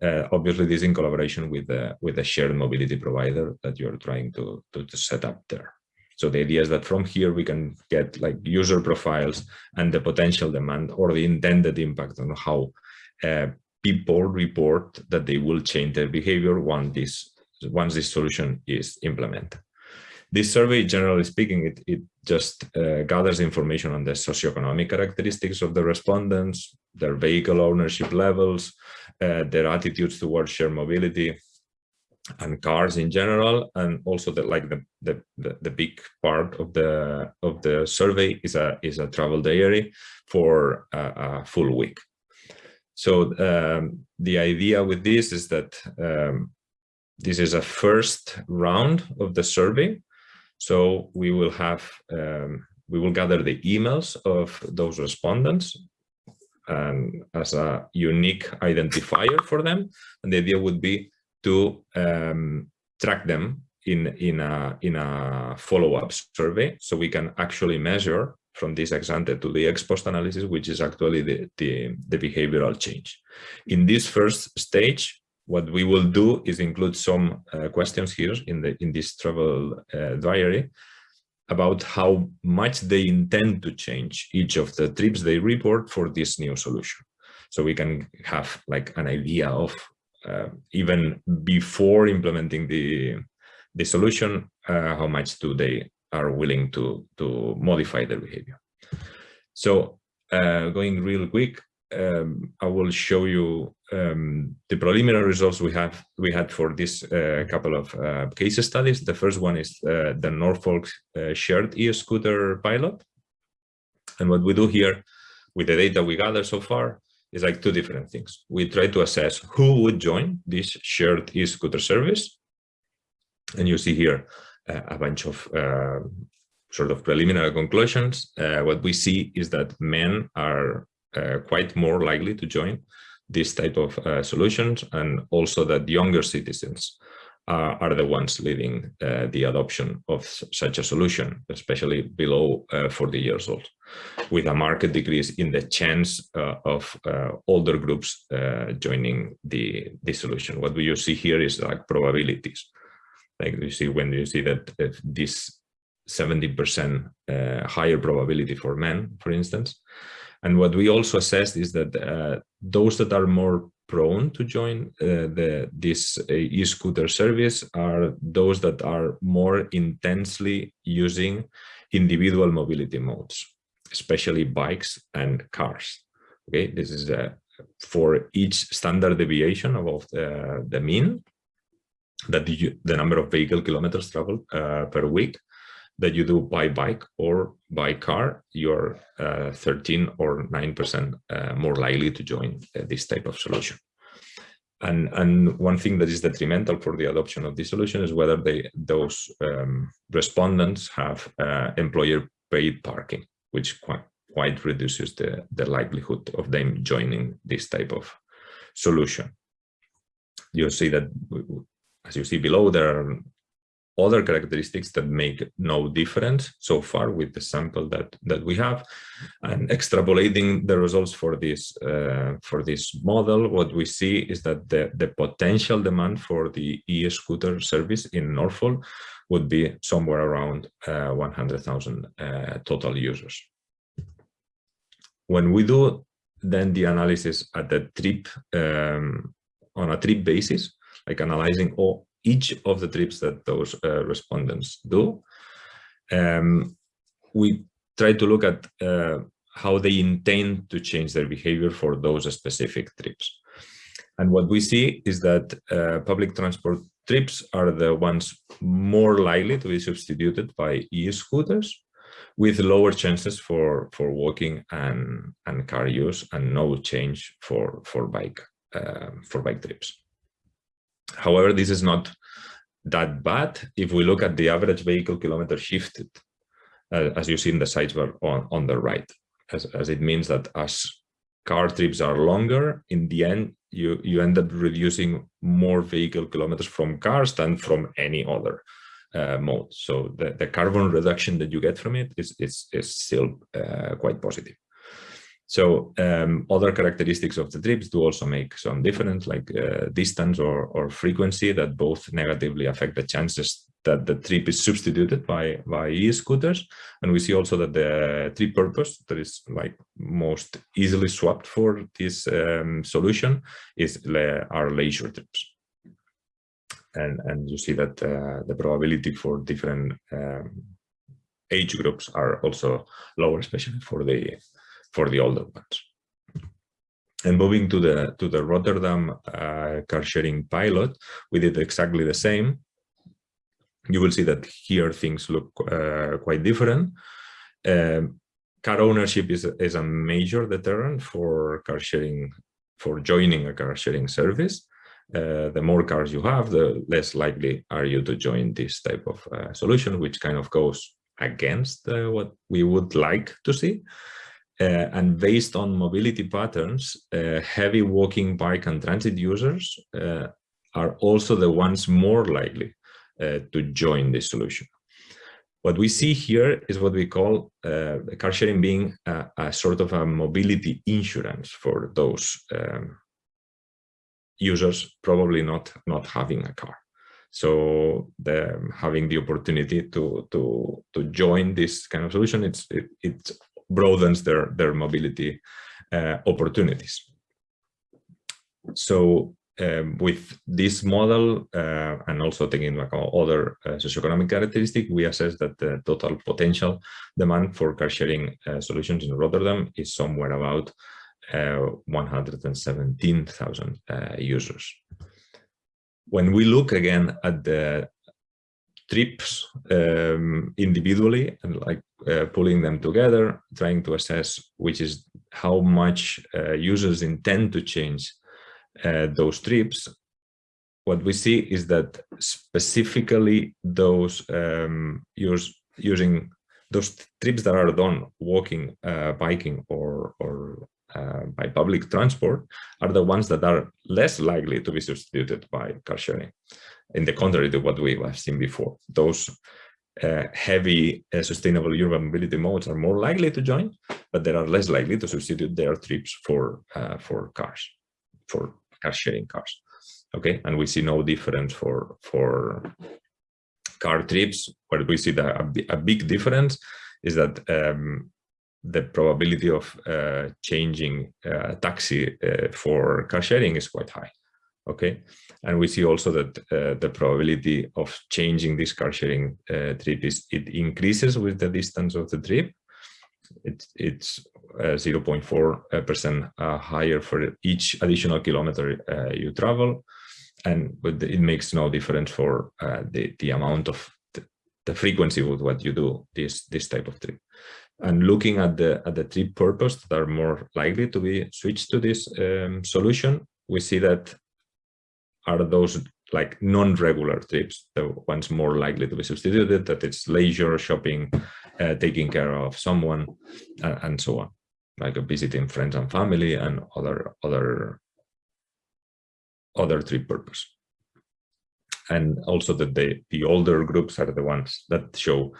Uh, obviously, this in collaboration with the with the shared mobility provider that you're trying to, to, to set up there. So the idea is that from here we can get like user profiles and the potential demand or the intended impact on how uh, people report that they will change their behavior once this once this solution is implemented. This survey, generally speaking, it, it just uh, gathers information on the socioeconomic characteristics of the respondents, their vehicle ownership levels, uh, their attitudes towards shared mobility and cars in general, and also like the, the the, big part of the of the survey is a is a travel diary for a, a full week. So um, the idea with this is that um, this is a first round of the survey so we will have, um, we will gather the emails of those respondents and as a unique identifier for them. And the idea would be to um, track them in, in a, in a follow-up survey. So we can actually measure from this ex ante to the ex post analysis, which is actually the, the, the behavioral change. In this first stage, what we will do is include some uh, questions here in the in this travel uh, diary about how much they intend to change each of the trips they report for this new solution. So we can have like an idea of even before implementing the the solution, uh, how much do they are willing to to modify their behavior. So uh, going real quick, um, I will show you um, the preliminary results we have we had for this uh, couple of uh, case studies. The first one is uh, the Norfolk uh, shared e-scooter pilot. And what we do here with the data we gather so far is like two different things. We try to assess who would join this shared e-scooter service. And you see here uh, a bunch of uh, sort of preliminary conclusions. what we see is that men are uh, quite more likely to join this type of uh, solutions and also that younger citizens uh, are the ones leading uh, the adoption of such a solution, especially below uh, 40 years old, with a marked decrease in the chance uh, of older groups joining the, the solution. What you see here is like probabilities. Like you see when you see that this 70% higher probability for men, for instance, and what we also assessed is that uh, those that are more prone to join uh, the this uh, e-scooter service are those that are more intensely using individual mobility modes, especially bikes and cars. Okay, this is uh, for each standard deviation above the, the mean that you, the number of vehicle kilometers traveled uh, per week that you do by bike or by car, you're uh, 13 or 9% uh, more likely to join uh, this type of solution. And, and one thing that is detrimental for the adoption of this solution is whether they, those um, respondents have uh, employer paid parking, which quite, quite reduces the, the likelihood of them joining this type of solution. You'll see that, as you see below, there are other characteristics that make no difference so far with the sample that that we have. And extrapolating the results for this uh, for this model what we see is that the the potential demand for the e-scooter service in Norfolk would be somewhere around uh, 100,000 uh, total users. When we do then the analysis at the trip um, on a trip basis like analyzing all each of the trips that those uh, respondents do. Um, we try to look at uh, how they intend to change their behavior for those specific trips. And what we see is that uh, public transport trips are the ones more likely to be substituted by e-scooters with lower chances for, for walking and, and car use and no change for, for, bike, uh, for bike trips. However, this is not that bad if we look at the average vehicle kilometer shifted, uh, as you see in the sidebar on, on the right, as, as it means that as car trips are longer, in the end, you, you end up reducing more vehicle kilometers from cars than from any other uh, mode. So the, the carbon reduction that you get from it is, is, is still uh, quite positive. So um, other characteristics of the trips do also make some difference, like uh, distance or, or frequency that both negatively affect the chances that the trip is substituted by, by e-scooters. And we see also that the trip purpose that is like most easily swapped for this um, solution is le our leisure trips. And, and you see that uh, the probability for different um, age groups are also lower, especially for the for the older ones. And moving to the to the Rotterdam uh, car sharing pilot, we did exactly the same. You will see that here things look uh, quite different. Um, car ownership is is a major deterrent for car sharing for joining a car sharing service. Uh, the more cars you have, the less likely are you to join this type of uh, solution, which kind of goes against uh, what we would like to see. Uh, and based on mobility patterns, uh, heavy walking, bike and transit users uh, are also the ones more likely uh, to join this solution. What we see here is what we call uh, car sharing being a, a, sort of a mobility insurance for those um, users probably not, not having a car. So the, having the opportunity to, to, to join this kind of solution, it's, it, it's broadens their, their mobility uh, opportunities. So um, with this model uh, and also taking into account other uh, socioeconomic characteristics, we assess that the total potential demand for car sharing uh, solutions in Rotterdam is somewhere about uh, 117,000 uh, users. When we look again at the trips um, individually and like uh, pulling them together, trying to assess which is how much uh, users intend to change uh, those trips. What we see is that specifically those um, use, using those trips that are done walking, uh, biking or, or uh, by public transport are the ones that are less likely to be substituted by car sharing in the contrary to what we have seen before. Those uh, heavy uh, sustainable urban mobility modes are more likely to join, but they are less likely to substitute their trips for uh, for cars, for car sharing cars. Okay, and we see no difference for for car trips. Where we see the, a, a big difference is that um, the probability of uh, changing uh, taxi uh, for car sharing is quite high. Okay, and we see also that uh, the probability of changing this car sharing uh, trip is it increases with the distance of the trip. It, it's 0.4% higher for each additional kilometer you travel, and but it makes no difference for the the amount of the frequency with what you do this this type of trip. And looking at the at the trip purpose that are more likely to be switched to this um, solution we see that are those like non-regular trips the ones more likely to be substituted that it's leisure shopping uh, taking care of someone and, and so on. Like visiting friends and family and other other other trip purpose. And also that the, the older groups are the ones that show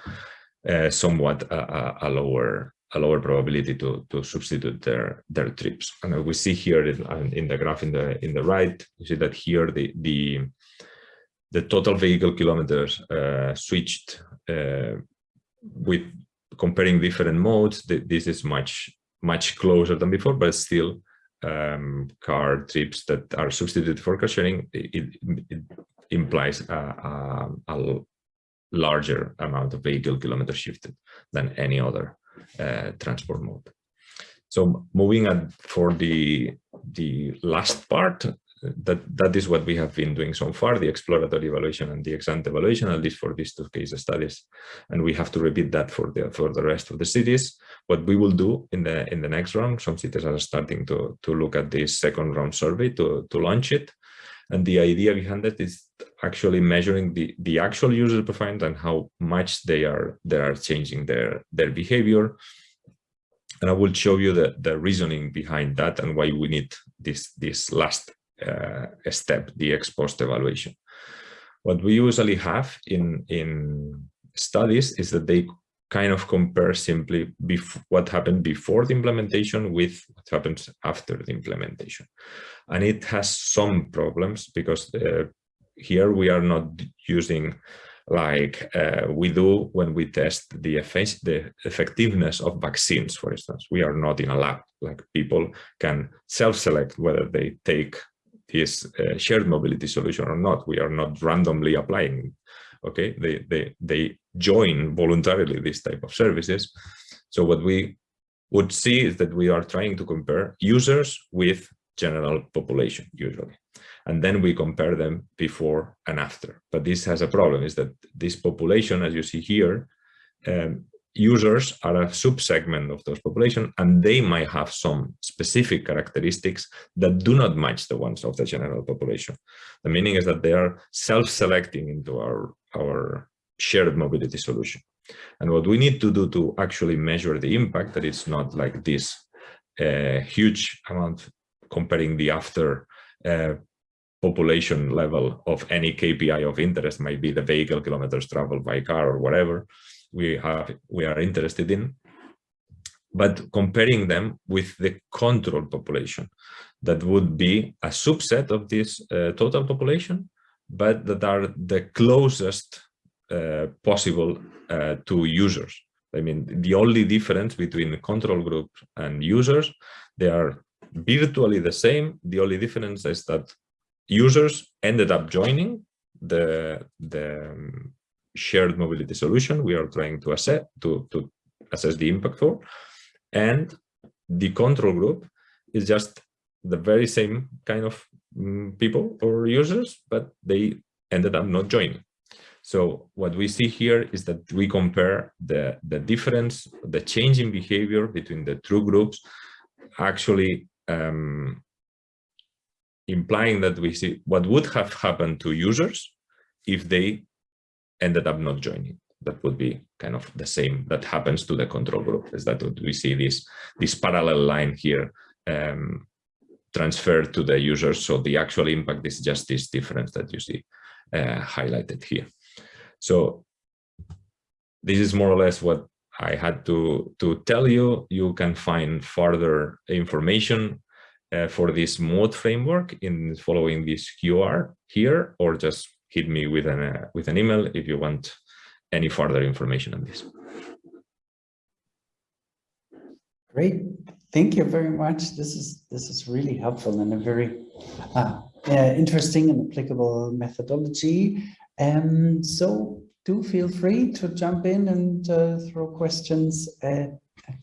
uh, somewhat a, a, lower a lower probability to to substitute their their trips. And we see here in, in the graph in the in the right, you see that here the the the total vehicle kilometers uh, switched uh, with comparing different modes. This is much much closer than before, but still um, car trips that are substituted for car sharing. It, it, implies a, a, a, larger amount of vehicle kilometers shifted than any other Uh, transport mode. So moving on for the the last part, that that is what we have been doing so far, the exploratory evaluation and the ex-ante evaluation, at least for these two case studies. And we have to repeat that for the for the rest of the cities. What we will do in the in the next round, some cities are starting to to look at this second round survey to to launch it. And the idea behind that is actually measuring the, the actual user profiles and how much they are they are changing their, their behavior. And I will show you the, the reasoning behind that and why we need this, this last uh, step, the ex post evaluation. What we usually have in, in studies is that they kind of compare simply what happened before the implementation with what happens after the implementation. And it has some problems because uh, here we are not using like uh, we do when we test the, effect, the effectiveness of vaccines, for instance. We are not in a lab, like people can self-select whether they take this uh, shared mobility solution or not. We are not randomly applying okay? They they they join voluntarily this type of services. So what we would see is that we are trying to compare users with general population usually. And then we compare them before and after. But this has a problem is that this population as you see here um, users are a subsegment of those population and they might have some specific characteristics that do not match the ones of the general population. The meaning is that they are self-selecting into our, our shared mobility solution. And what we need to do to actually measure the impact that it's not like this uh, huge amount comparing the after uh, population level of any KPI of interest might be the vehicle kilometers traveled by car or whatever we have we are interested in but comparing them with the control population. That would be a subset of this uh, total population but that are the closest uh, possible uh, to users. I mean the only difference between the control group and users they are virtually the same. The only difference is that users ended up joining the the um, shared mobility solution we are trying to assess to, to assess the impact for. And the control group is just the very same kind of um, people or users but they ended up not joining. So what we see here is that we compare the the difference the change in behavior between the two groups actually um, implying that we see what would have happened to users if they ended up not joining. That would be kind of the same that happens to the control group is that we see this, this parallel line here um, transferred to the users. So the actual impact is just this difference that you see uh, highlighted here. So this is more or less what I had to, to tell you. You can find further information uh, for this mode framework in following this QR here, or just hit me with an uh, with an email if you want any further information on this. Great, thank you very much. This is this is really helpful and a very uh, uh, interesting and applicable methodology. And so do feel free to jump in and uh, throw questions at, at,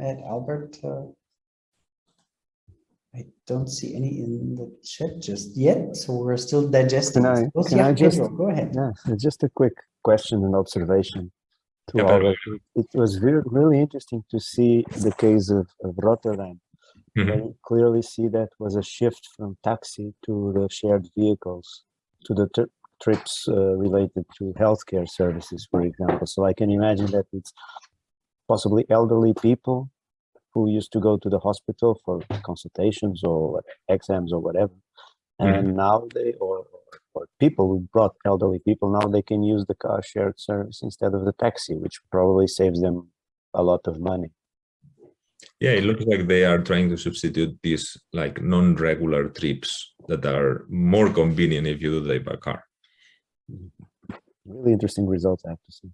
at Albert. I don't see any in the chat just yet, so we're still digesting. Can I, those. can yeah, I just, Pedro, go ahead. Yeah, just a quick question and observation. To Yeah, all Pedro, of- it was really, really interesting to see the case of, of Rotterdam. Mhm. I clearly see that was a shift from taxi to the shared vehicles, to the tri- trips uh, related to healthcare services, for example. So I can imagine that it's possibly elderly people who used to go to the hospital for consultations or exams or whatever. Mhm. And now they, or, or people who brought elderly people, now they can use the car shared service instead of the taxi, which probably saves them a lot of money. Yeah, it looks like they are trying to substitute these like non-regular trips that are more convenient if you do them by car. Really interesting results, I have to say.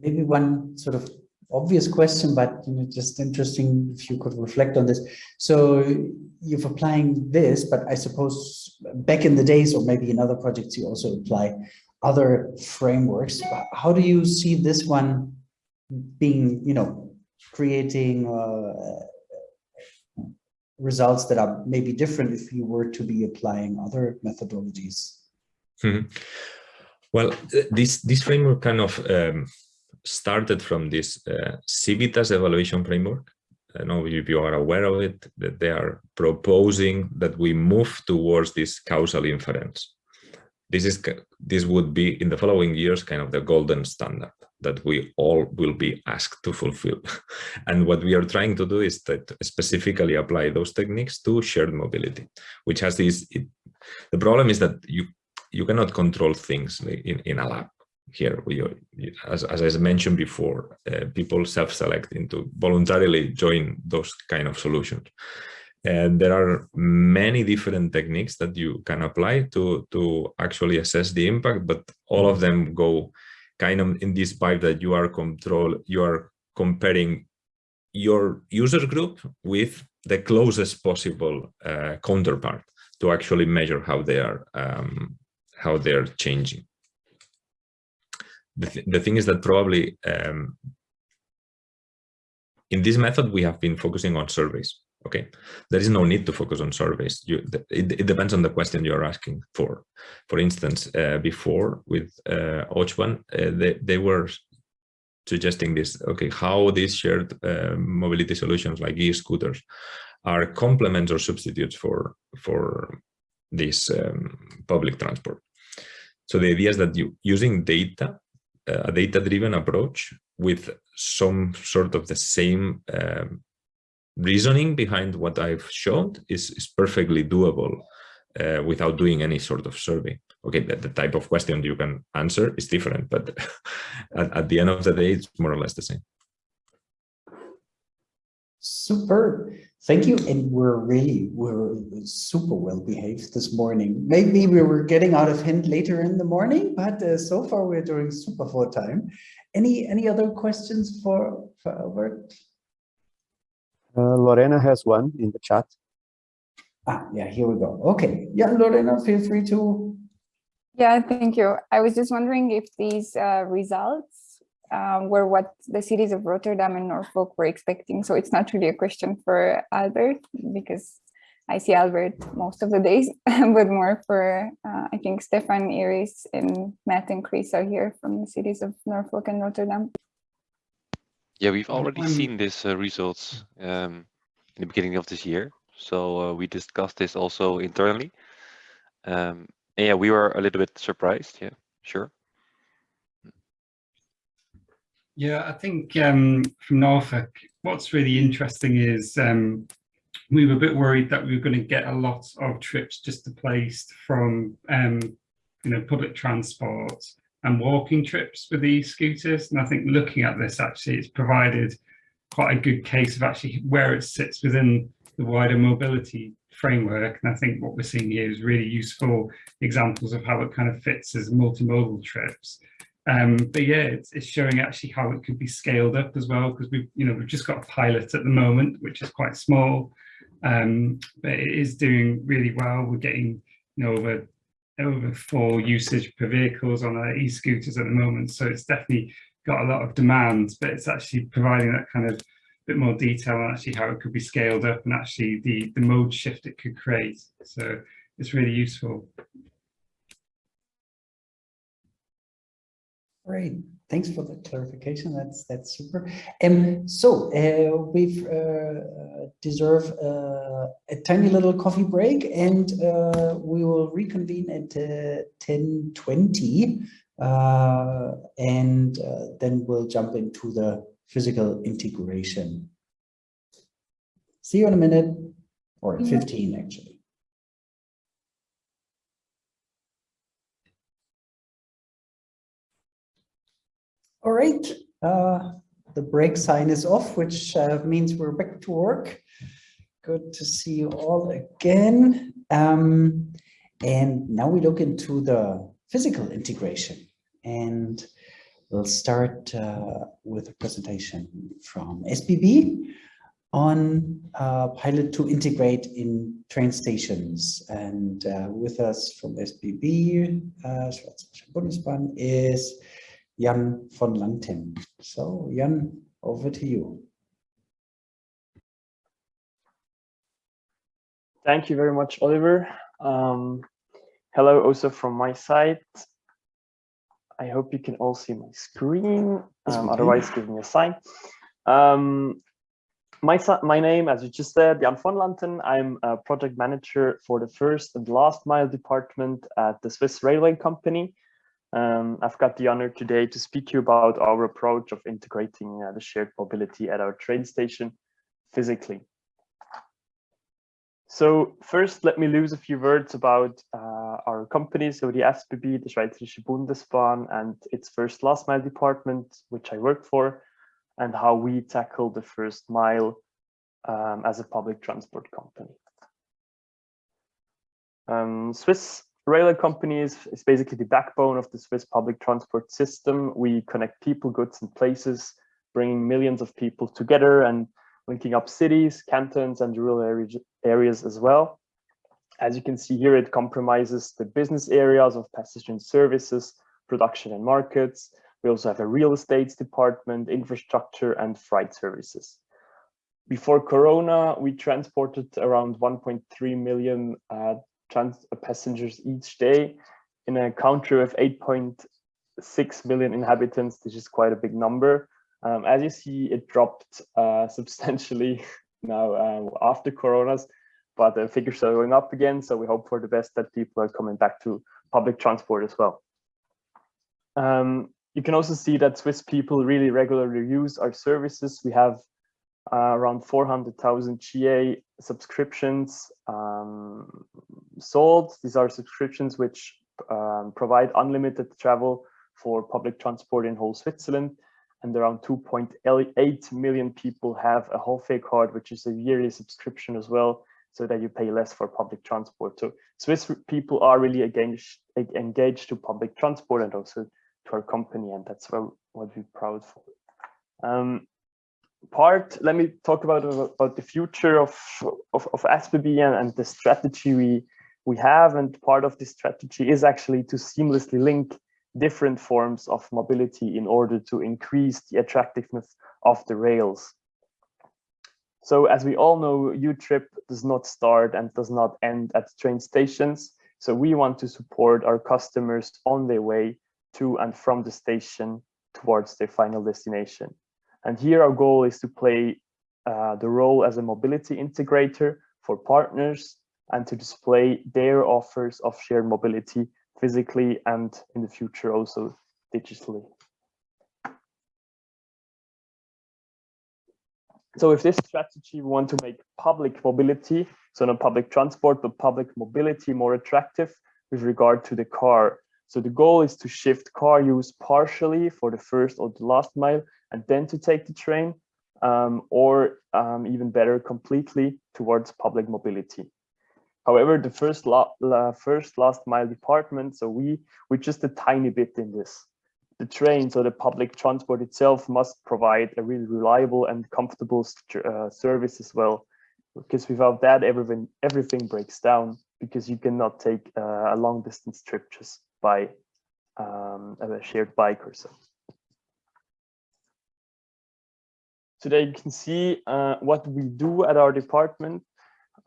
maybe one sort of obvious question, but you know, just interesting if you could reflect on this. So you're applying this, but I suppose back in the days, or maybe in other projects, you also apply other frameworks. How do you see this one being, you know, creating uh, results that are maybe different if you were to be applying other methodologies? Mhm. Well, this this framework kind of um, started from this uh, Civitas evaluation framework. I know if you are aware of it, that they are proposing that we move towards this causal inference. This is this would be in the following years kind of the golden standard that we all will be asked to fulfill. and what we are trying to do is that specifically apply those techniques to shared mobility, which has this. It, the problem is that you you cannot control things in, in a lab here we as, as i mentioned before uh, people self-select into voluntarily join those kind of solutions and there are many different techniques that you can apply to to actually assess the impact but all of them go kind of in this pipe that you are control you are comparing your user group with the closest possible uh, counterpart to actually measure how they are um, how they're changing. The, th the thing is that probably um, in this method, we have been focusing on surveys. Okay, there is no need to focus on surveys. You, it, it depends on the question you're asking for. For instance, uh, before with uh, Ochwan, uh, they, they were suggesting this, okay, how these shared uh, mobility solutions like e-scooters are complements or substitutes for, for this um, public transport. So the idea is that you using data, a data-driven approach with some sort of the same um, reasoning behind what I've shown is, is perfectly doable uh, without doing any sort of survey. Okay, the, the, type of question you can answer is different, but at, at the end of the day, it's more or less the same. Super. Thank you. And we're really, we're super well behaved this morning. Maybe we were getting out of hand later in the morning, but uh, so far we're doing super for time. Any any other questions for, for Albert? Uh, Lorena has one in the chat. Ah, yeah, here we go. Okay. Yeah, Lorena, feel free to. Yeah, thank you. I was just wondering if these uh, results um, were what the cities of Rotterdam and Norfolk were expecting. So it's not really a question for Albert because I see Albert most of the days, but more for, uh, I think, Stefan, Iris, and Matt and Chris are here from the cities of Norfolk and Rotterdam. Yeah, we've already seen these uh, results um, in the beginning of this year. So uh, we discussed this also internally. Um, yeah, we were a little bit surprised. Yeah, sure. Yeah, I think um, from Norfolk, what's really interesting is um, we were a bit worried that we were going to get a lot of trips just displaced from um, you know public transport and walking trips with these scooters. And I think looking at this, actually, it's provided quite a good case of actually where it sits within the wider mobility framework. And I think what we're seeing here is really useful examples of how it kind of fits as multimodal trips. Um, but yeah, it's, it's showing actually how it could be scaled up as well because we've you know we've just got a pilot at the moment which is quite small, um, but it is doing really well. We're getting you know over over four usage per vehicles on our e-scooters at the moment, so it's definitely got a lot of demand. But it's actually providing that kind of bit more detail on actually how it could be scaled up and actually the the mode shift it could create. So it's really useful. Great, thanks for the clarification. That's that's super. Um, so uh, we've uh, deserve uh, a tiny little coffee break, and uh, we will reconvene at uh, ten twenty, uh, and uh, then we'll jump into the physical integration. See you in a minute, or 15 actually. All right, uh, the break sign is off, which uh, means we're back to work. Good to see you all again. Um, and now we look into the physical integration. And we'll start uh, with a presentation from SBB on uh, pilot to integrate in train stations. And uh, with us from SBB, uh, is Jan von Lantem. So Jan, over to you. Thank you very much, Oliver. Um, hello also from my side. I hope you can all see my screen. Um, otherwise, give me a sign. Um, my, my name, as you just said, Jan von Lanten. I'm a project manager for the first and last mile department at the Swiss Railway Company. Um, I've got the honor today to speak to you about our approach of integrating uh, the shared mobility at our train station physically. So first, let me lose a few words about uh, our company, so the SBB, the Schweizerische Bundesbahn, and its first last mile department, which I work for, and how we tackle the first mile um, as a public transport company. Um, Swiss railway companies is basically the backbone of the Swiss public transport system. We connect people, goods, and places, bringing millions of people together and linking up cities, cantons, and rural areas as well. As you can see here, it compromises the business areas of passenger and services, production and markets. We also have a real estate department, infrastructure, and freight services. Before Corona, we transported around 1.3 million uh, trans passengers each day in a country with 8.6 million inhabitants. This is quite a big number. Um, as you see, it dropped uh, substantially now uh, after Coronas, but the figures are going up again. So we hope for the best that people are coming back to public transport as well. Um, you can also see that Swiss people really regularly use our services. We have uh, around 400,000 GA subscriptions um, sold. These are subscriptions which um, provide unlimited travel for public transport in whole Switzerland. And around 2.8 million people have a Hofe card, which is a yearly subscription as well, so that you pay less for public transport. So Swiss people are really engaged, engaged to public transport and also to our company, and that's what, what we're proud for. Um, part, let me talk about about the future of of, of SBB and, and the strategy we we have. And part of this strategy is actually to seamlessly link different forms of mobility in order to increase the attractiveness of the rails. So as we all know, U-Trip does not start and does not end at train stations. So we want to support our customers on their way to and from the station towards their final destination. And here our goal is to play uh, the role as a mobility integrator for partners and to display their offers of shared mobility physically and in the future also digitally. So with this strategy, we want to make public mobility, so not public transport, but public mobility more attractive with regard to the car. So the goal is to shift car use partially for the first or the last mile and then to take the train um, or um, even better completely towards public mobility. However, the first, la la first last mile department, so we, we're just a tiny bit in this. the trains or the public transport itself must provide a really reliable and comfortable uh, service as well. Because without that, everything everything breaks down because you cannot take uh, a long distance trip just by um, a shared bike or so. So you can see uh, what we do at our department.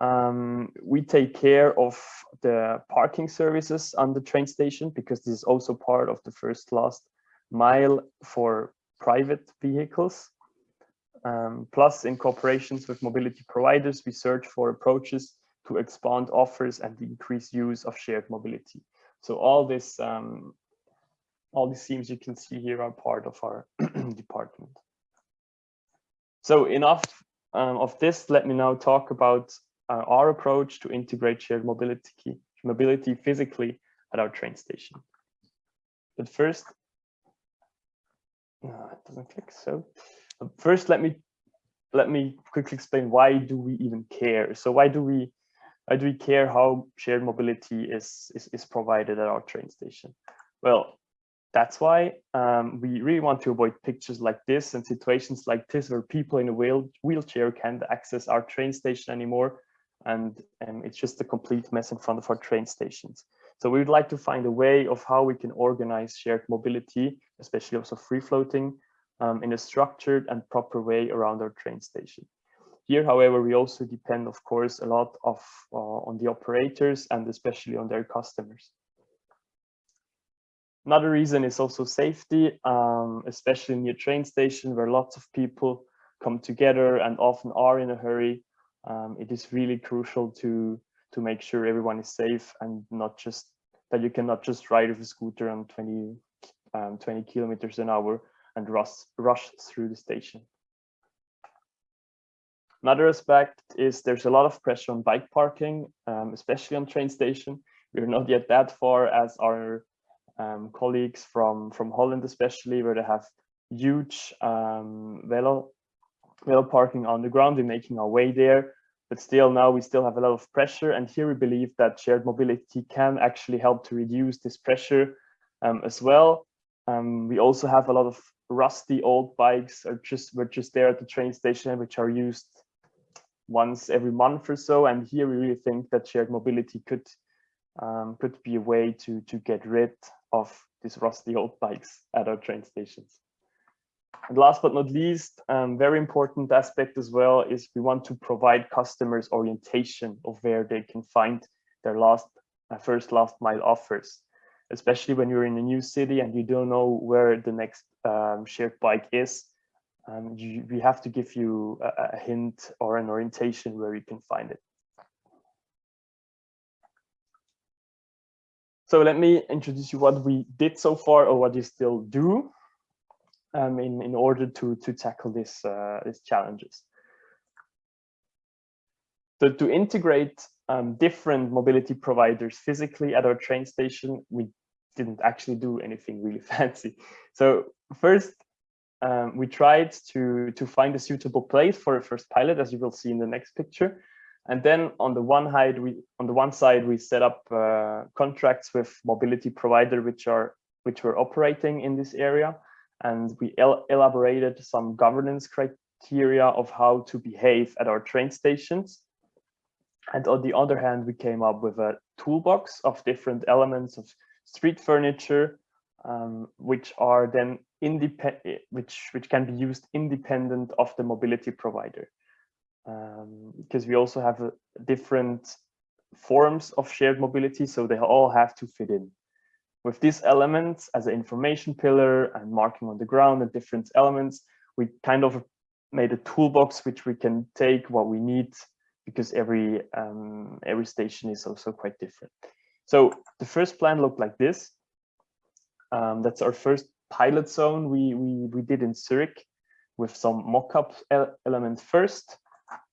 Um, we take care of the parking services on the train station because this is also part of the first last mile for private vehicles. Um, plus, in cooperations with mobility providers, we search for approaches to expand offers and increase use of shared mobility. So all this, um, all these themes you can see here are part of our department. So enough um, of this. Let me now talk about uh, our approach to integrate shared mobility, mobility physically at our train station. But first, no, it doesn't click. So first, let me let me quickly explain why do we even care. So why do we why do we care how shared mobility is is, is provided at our train station? Well, that's why um, we really want to avoid pictures like this and situations like this where people in a wheel wheelchair can't access our train station anymore. And um, it's just a complete mess in front of our train stations. So we would like to find a way of how we can organize shared mobility, especially also free floating, um, in a structured and proper way around our train station. Here, however, we also depend, of course, a lot of uh, on the operators and especially on their customers. Another reason is also safety, um, especially near train station where lots of people come together and often are in a hurry. Um, it is really crucial to to make sure everyone is safe and not just that you cannot just ride with a scooter on 20, um, 20 kilometers an hour and rush, rush through the station. Another aspect is there's a lot of pressure on bike parking, um, especially on train station. We're not yet that far as our um, colleagues from, from Holland, especially where they have huge um, velo, velo parking on the ground. We're making our way there, but still now we still have a lot of pressure. And here we believe that shared mobility can actually help to reduce this pressure um, as well. Um, we also have a lot of rusty old bikes are just we're just there at the train station, which are used once every month or so. And here we really think that shared mobility could um, could be a way to to get rid of these rusty old bikes at our train stations. And last but not least, um, very important aspect as well is we want to provide customers orientation of where they can find their last uh, first last mile offers, especially when you're in a new city and you don't know where the next um, shared bike is. Um, you, we have to give you a, a hint or an orientation where you can find it. So let me introduce you what we did so far or what we still do um, in, in order to, to tackle this, uh, these challenges. So to integrate um, different mobility providers physically at our train station, we didn't actually do anything really fancy. So first, um, we tried to, to find a suitable place for a first pilot, as you will see in the next picture. And then on the one side, we on the one side we set up uh, contracts with mobility provider which are which were operating in this area, and we el elaborated some governance criteria of how to behave at our train stations. And on the other hand, we came up with a toolbox of different elements of street furniture, um, which are then independent, which which can be used independent of the mobility provider because um, we also have a different forms of shared mobility, so they all have to fit in. With these elements as an information pillar and marking on the ground and different elements, we kind of made a toolbox which we can take what we need because every um, every station is also quite different. So the first plan looked like this. Um, that's our first pilot zone we, we, we did in Zurich with some mock-up elements first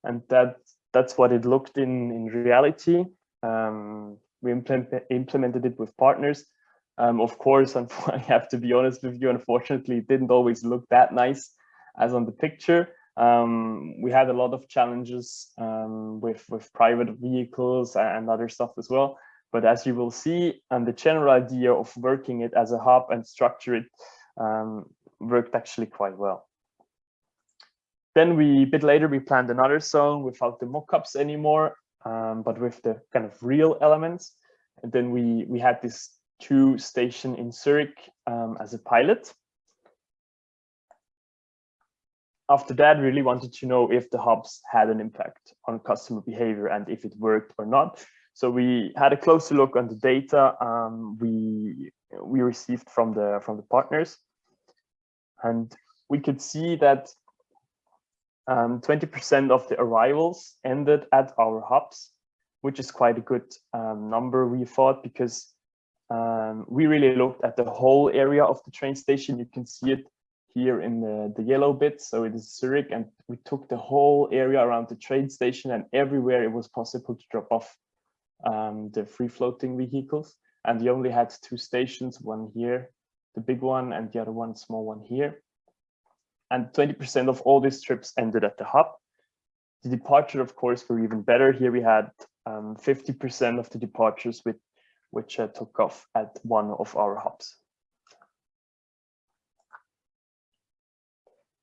and that that's what it looked in in reality. Um, we implement, implemented it with partners. Um, of course, I have to be honest with you, unfortunately, it didn't always look that nice as on the picture. Um, we had a lot of challenges um, with, with private vehicles and other stuff as well. But as you will see, and the general idea of working it as a hub and structure it um, worked actually quite well. Then we, a bit later, we planned another zone without the mock-ups anymore, um, but with the kind of real elements. And then we, we had this two station in Zurich um, as a pilot. After that, really wanted to know if the hubs had an impact on customer behavior and if it worked or not. So we had a closer look on the data um, we we received from the from the partners, and we could see that 20% um, of the arrivals ended at our hubs, which is quite a good um, number we thought because um, we really looked at the whole area of the train station. You can see it here in the, the yellow bit. So it is Zurich and we took the whole area around the train station and everywhere it was possible to drop off um, the free floating vehicles. And we only had two stations, one here, the big one, and the other one, small one here. And 20% of all these trips ended at the hub. The departure, of course, were even better. Here we had 50% um, of the departures with which uh, took off at one of our hubs.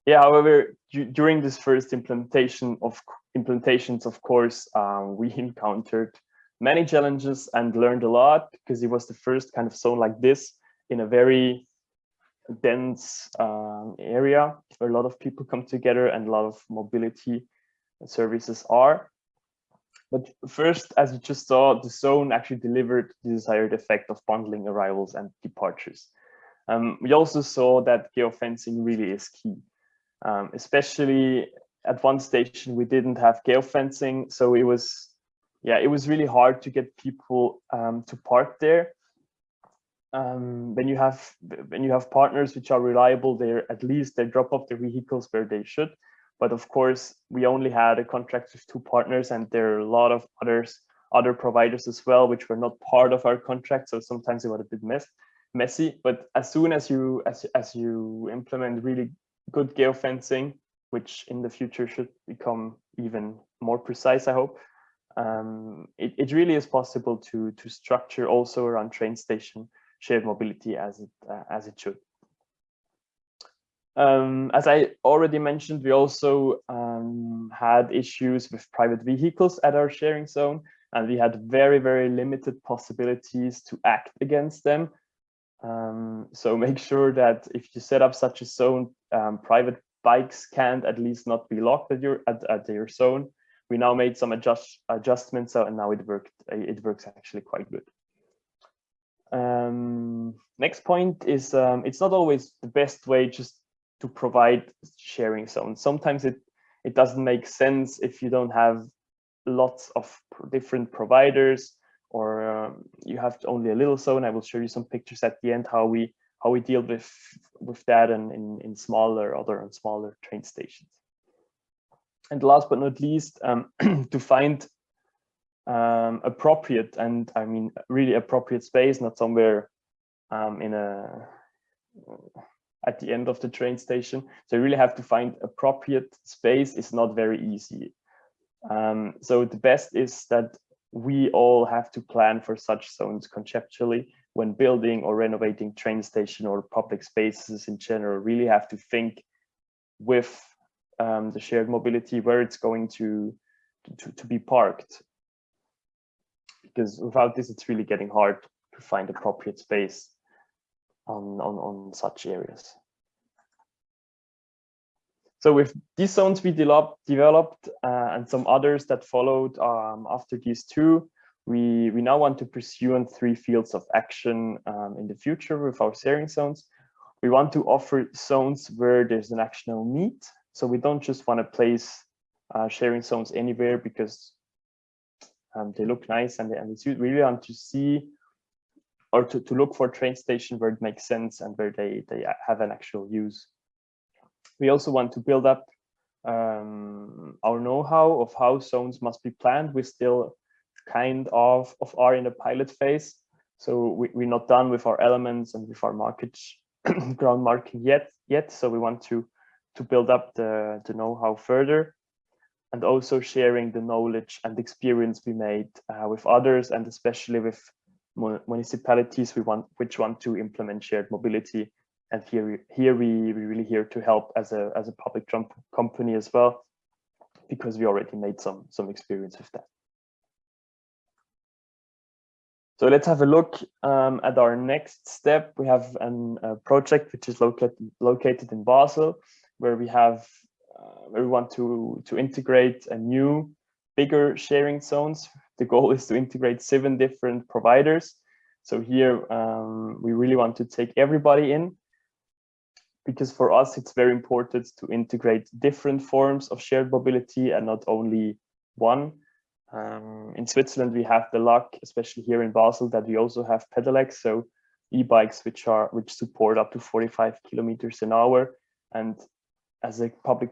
Yeah, however, during this first implementation of implementations, of course, um, we encountered many challenges and learned a lot because it was the first kind of zone like this in a very dense um, area where a lot of people come together and a lot of mobility services are. But first, as you just saw, the zone actually delivered the desired effect of bundling arrivals and departures. Um, we also saw that geofencing really is key, um, especially at one station we didn't have geofencing, so it was, yeah, it was really hard to get people um, to park there. Um, when you have when you have partners which are reliable, they're at least they drop off their vehicles where they should. But of course, we only had a contract with two partners and there are a lot of others, other providers as well, which were not part of our contract. So sometimes it was a bit mess, messy. But as soon as you as, as you implement really good geofencing, which in the future should become even more precise, I hope, um, it, it really is possible to, to structure also around train station shared mobility as it, uh, as it should. Um, as I already mentioned, we also um, had issues with private vehicles at our sharing zone, and we had very, very limited possibilities to act against them. Um, so make sure that if you set up such a zone, um, private bikes can't at least not be locked at your at, at your zone. We now made some adjust adjustments, so, and now it worked. It works actually quite good. Um, next point is um, it's not always the best way just to provide sharing zones. Sometimes it, it doesn't make sense if you don't have lots of different providers or um, you have only a little zone. I will show you some pictures at the end how we how we deal with with that and in, in smaller other and smaller train stations. And last but not least, um, to find um, appropriate and I mean really appropriate space, not somewhere um, in a at the end of the train station. So you really have to find appropriate space. It's not very easy. Um, so the best is that we all have to plan for such zones conceptually when building or renovating train station or public spaces in general, really have to think with um, the shared mobility where it's going to, to, to be parked. Because without this, it's really getting hard to find appropriate space on, on, on such areas. So with these zones we developed, developed uh, and some others that followed um, after these two, we, we now want to pursue on three fields of action um, in the future with our sharing zones. We want to offer zones where there's an actionable need. So we don't just want to place uh, sharing zones anywhere because um, they look nice and, and we really want to see or to, to look for train station where it makes sense and where they, they have an actual use. We also want to build up um, our know-how of how zones must be planned. We still kind of, of are in a pilot phase. So we, we're not done with our elements and with our market ground marking yet, yet. So we want to, to build up the, the know-how further and also sharing the knowledge and experience we made uh, with others and especially with municipalities we want which want to implement shared mobility and here, here we, we really here to help as a, as a public trump company as well, because we already made some, some experience with that. So let's have a look um, at our next step. We have an, a project which is located located in Basel, where we have uh, where we want to to integrate a new, bigger sharing zones. The goal is to integrate seven different providers. So here um, we really want to take everybody in, because for us it's very important to integrate different forms of shared mobility and not only one. Um, in Switzerland, we have the luck, especially here in Basel, that we also have pedelecs, so e-bikes which are which support up to 45 kilometers an hour. And as a public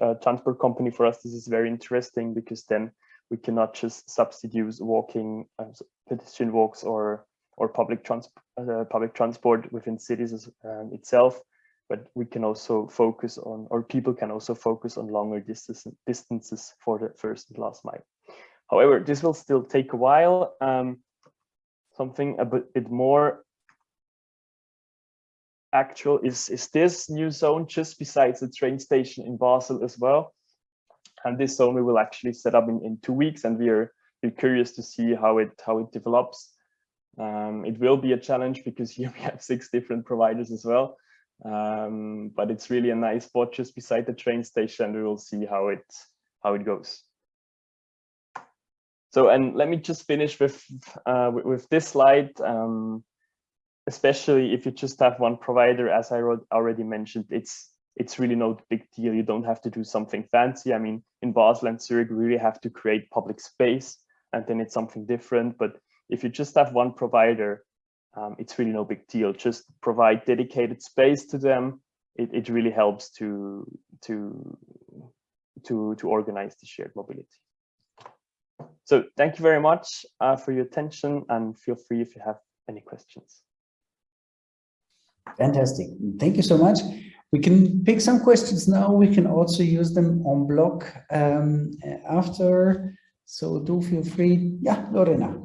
uh, transport company, for us, this is very interesting because then we cannot just substitute walking, uh, pedestrian walks, or or public transport uh, public transport within cities um, itself, but we can also focus on, or people can also focus on longer distance, distances for the first and last mile. However, this will still take a while. Um, something a bit more actual is, is this new zone just besides the train station in Basel as well. And this zone we will actually set up in, in two weeks and we are we're curious to see how it how it develops. Um, it will be a challenge because here we have six different providers as well. Um, but it's really a nice spot just beside the train station. We will see how it how it goes. So, and let me just finish with, uh, with, with, this slide, um, especially if you just have one provider, as I already mentioned, it's it's really no big deal. You don't have to do something fancy. I mean, in Basel and Zurich, we really have to create public space and then it's something different. But if you just have one provider, um, it's really no big deal. Just provide dedicated space to them. It, it really helps to, to, to, to organize the shared mobility. So thank you very much uh, for your attention and feel free if you have any questions. Fantastic. Thank you so much. We can pick some questions now. We can also use them on block um, after. So do feel free. Yeah, Lorena.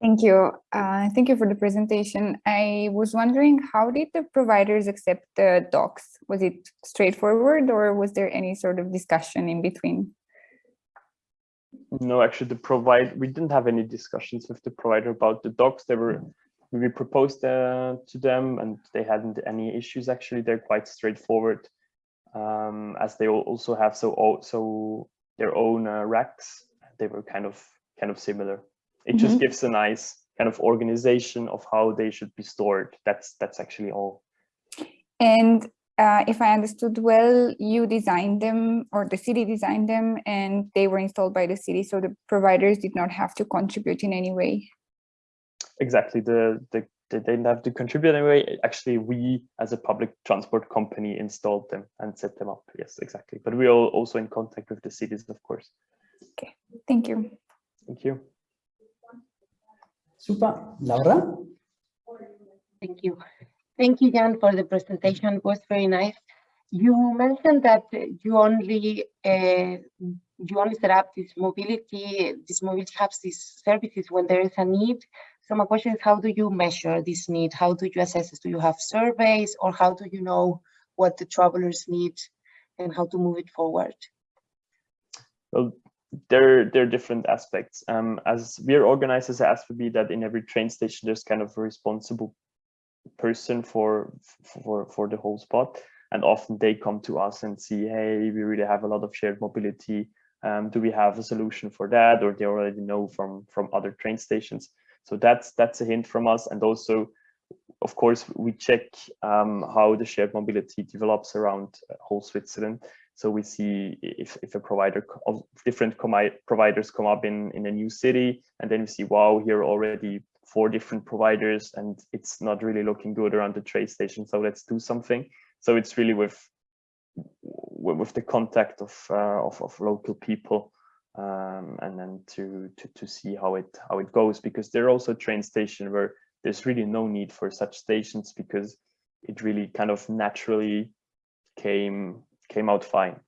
Thank you. Uh, thank you for the presentation. I was wondering, how did the providers accept the docks? Was it straightforward or was there any sort of discussion in between? No, actually, the provide we didn't have any discussions with the provider about the docks. They were we proposed uh, to them, and they hadn't any issues. Actually, they're quite straightforward, um, as they also have so so their own uh, racks. They were kind of kind of similar. It mm -hmm. just mm-hmm. gives a nice kind of organization of how they should be stored. That's that's actually all. And uh, if I understood well, you designed them or the city designed them and they were installed by the city. So the providers did not have to contribute in any way. Exactly. The, the, they didn't have to contribute anyway. Actually, we as a public transport company installed them and set them up. Yes, exactly. But we are also in contact with the cities, of course. Okay. Thank you. Thank you. Super. Laura? Thank you. Thank you, Jan, for the presentation. It was very nice. You mentioned that you only uh, you only set up this mobility, this mobility hubs, these services when there is a need. So my question is, how do you measure this need? How do you assess it? Do you have surveys or how do you know what the travelers need and how to move it forward? Well, there, there are different aspects. Um, as we're organized as SBB that in every train station, there's kind of a responsible person for for for the whole spot and often they come to us and see hey we really have a lot of shared mobility um, do we have a solution for that or they already know from from other train stations so that's that's a hint from us and also of course we check um, how the shared mobility develops around uh, whole Switzerland so we see if, if a provider of different providers come up in in a new city and then we see wow here already four different providers and it's not really looking good around the train station. So let's do something. So it's really with with the contact of uh, of, of, local people um, and then to, to to see how it how it goes because there are also train station where there's really no need for such stations because it really kind of naturally came came out fine.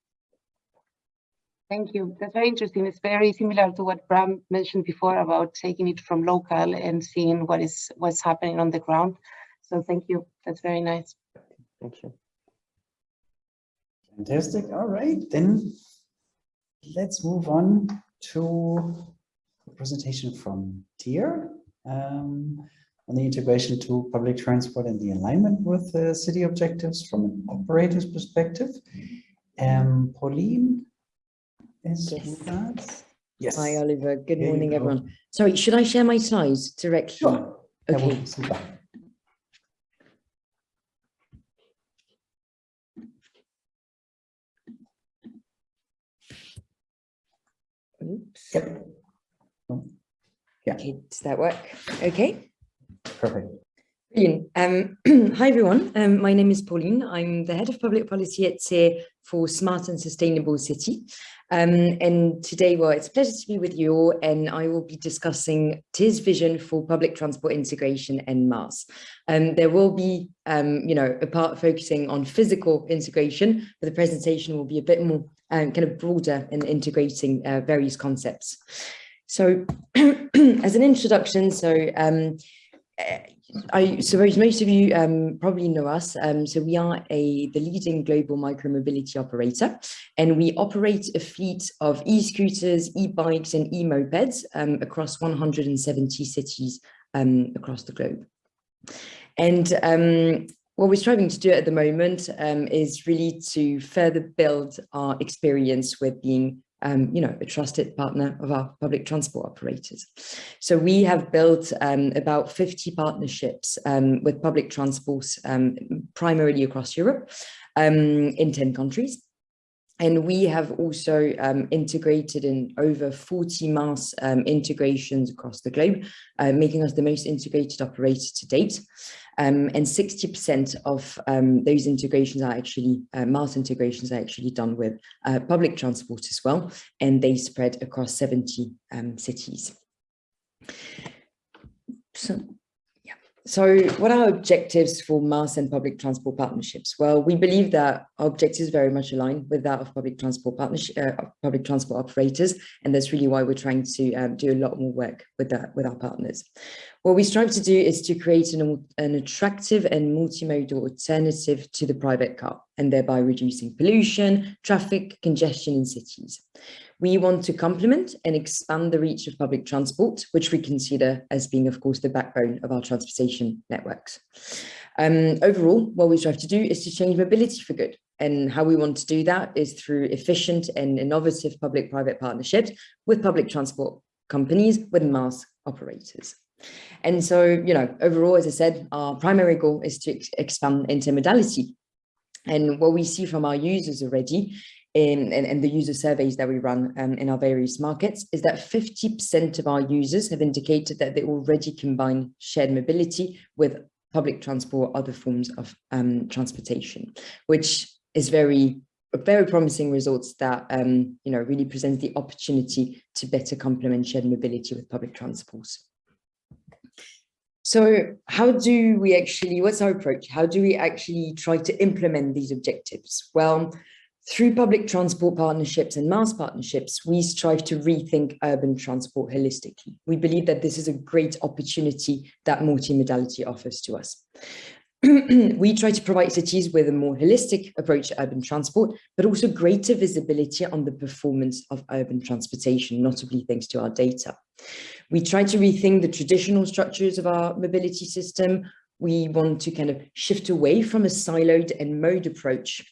Thank you. That's very interesting. It's very similar to what Bram mentioned before about taking it from local and seeing what is what's happening on the ground. So thank you. That's very nice. Thank you. Fantastic. All right, then let's move on to a presentation from Tier um, on the integration to public transport and the alignment with the city objectives from an operator's perspective. Um, Pauline is Yes. with. Yes. Hi, Oliver. Good Here morning, everyone. Sorry, should I share my slides directly? Sure. That would Okay. Oops. Yep. Yeah. Okay, does that work? Okay. Perfect. Brilliant. Um, hi, everyone. Um, my name is Pauline. I'm the head of public policy at TIER for Smart and Sustainable City. Um, and today, well, it's a pleasure to be with you all, and I will be discussing TIER's vision for public transport integration and MaaS. Um, there will be, um, you know, a part focusing on physical integration, but the presentation will be a bit more um, kind of broader in integrating uh, various concepts. So as an introduction, so um, uh, I suppose most of you um, probably know us. Um, so we are a the leading global micromobility operator, and we operate a fleet of e-scooters, e-bikes, and e-mopeds um, across 170 cities um, across the globe. And um, what we're striving to do at the moment um, is really to further build our experience with being um, you know, a trusted partner of our public transport operators. So we have built um, about 50 partnerships um, with public transports, um, primarily across Europe, um, in 10 countries. And we have also um, integrated in over 40 MaaS um, integrations across the globe, uh, making us the most integrated operator to date. Um, and 60% of um, those integrations are actually, uh, MaaS integrations are actually done with uh, public transport as well, and they spread across 70 um, cities. So, yeah. So what are objectives for MaaS and public transport partnerships? Well, we believe that our objectives very much align with that of public transport partnership, uh, public transport operators, and that's really why we're trying to um, do a lot more work with that with our partners. What we strive to do is to create an, an attractive and multimodal alternative to the private car, and thereby reducing pollution, traffic, congestion in cities. We want to complement and expand the reach of public transport, which we consider as being, of course, the backbone of our transportation networks. Um, overall, what we strive to do is to change mobility for good. And how we want to do that is through efficient and innovative public-private partnerships with public transport companies, with MaaS operators. And so, you know, overall, as I said, our primary goal is to ex expand intermodality. And what we see from our users already in, in, in the user surveys that we run um, in our various markets is that 50% of our users have indicated that they already combine shared mobility with public transport, other forms of um, transportation, which is very very promising results that um, you know really presents the opportunity to better complement shared mobility with public transport. So how do we actually, what's our approach? How do we actually try to implement these objectives? Well, through public transport partnerships and MaaS partnerships, we strive to rethink urban transport holistically. We believe that this is a great opportunity that multimodality offers to us. we try to provide cities with a more holistic approach to urban transport, but also greater visibility on the performance of urban transportation, notably thanks to our data. We try to rethink the traditional structures of our mobility system. We want to kind of shift away from a siloed and mode approach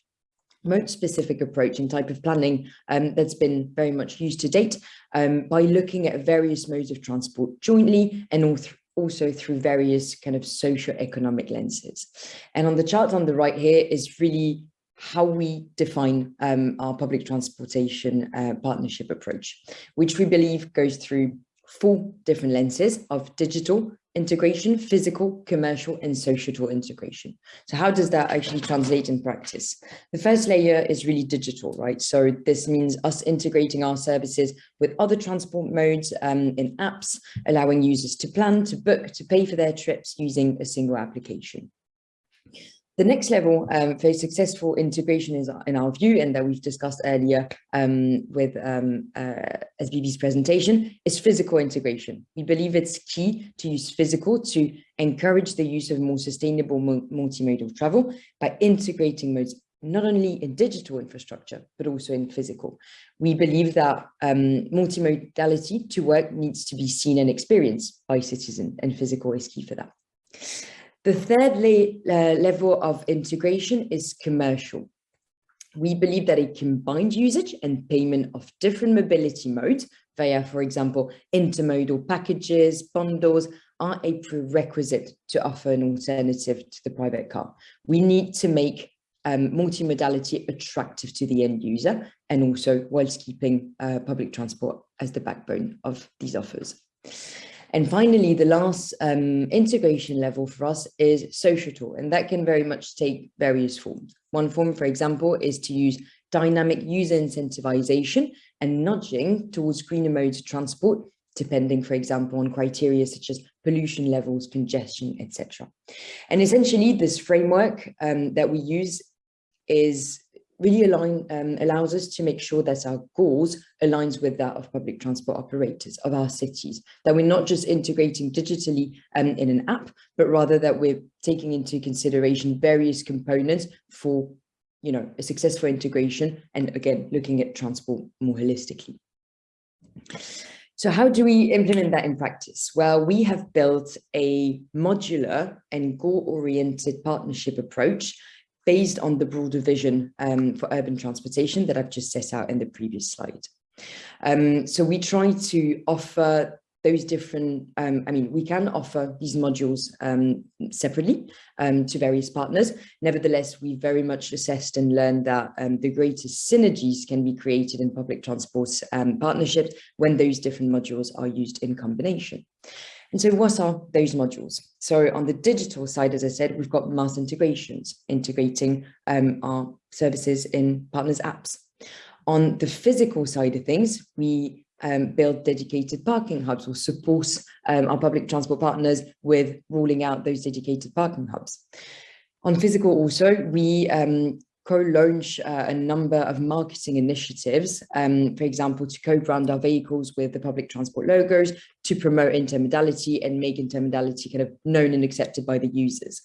mode specific approach and type of planning um, that's been very much used to date um, by looking at various modes of transport jointly and also also through various kind of socio-economic lenses. And on the chart on the right here is really how we define um, our public transportation uh, partnership approach, which we believe goes through four different lenses of digital integration, physical, commercial, and social integration. So how does that actually translate in practice? The first layer is really digital, right? So this means us integrating our services with other transport modes um, in apps, allowing users to plan, to book, to pay for their trips using a single application. The next level um, for successful integration is in our view, and that we've discussed earlier um, with um, uh, SBB's presentation, is physical integration. We believe it's key to use physical to encourage the use of more sustainable multimodal travel by integrating modes not only in digital infrastructure, but also in physical. We believe that um, multimodality to work needs to be seen and experienced by citizens and physical is key for that. The third uh, level of integration is commercial. We believe that a combined usage and payment of different mobility modes via, for example, intermodal packages, bundles, are a prerequisite to offer an alternative to the private car. We need to make um, multimodality attractive to the end user and also whilst keeping uh, public transport as the backbone of these offers. And finally, the last um, integration level for us is social, and that can very much take various forms. One form, for example, is to use dynamic user incentivization and nudging towards greener modes of transport, depending, for example, on criteria such as pollution levels, congestion, etc. And essentially, this framework um, that we use is really align, um, allows us to make sure that our goals aligns with that of public transport operators of our cities, that we're not just integrating digitally um, in an app, but rather that we're taking into consideration various components for you know, a successful integration and again, looking at transport more holistically. So how do we implement that in practice? Well, we have built a modular and goal-oriented partnership approach based on the broader vision um, for urban transportation that I've just set out in the previous slide. Um, so we try to offer those different, um, I mean, we can offer these modules um, separately um, to various partners. Nevertheless, we very much assessed and learned that um, the greatest synergies can be created in public transport um, partnerships when those different modules are used in combination. And so what are those modules? So on the digital side, as I said, we've got MaaS integrations, integrating um, our services in partners' apps. On the physical side of things, we um, build dedicated parking hubs or support um, our public transport partners with rolling out those dedicated parking hubs. On physical also, we um, co-launch uh, a number of marketing initiatives, um, for example, to co-brand our vehicles with the public transport logos, to promote intermodality and make intermodality kind of known and accepted by the users.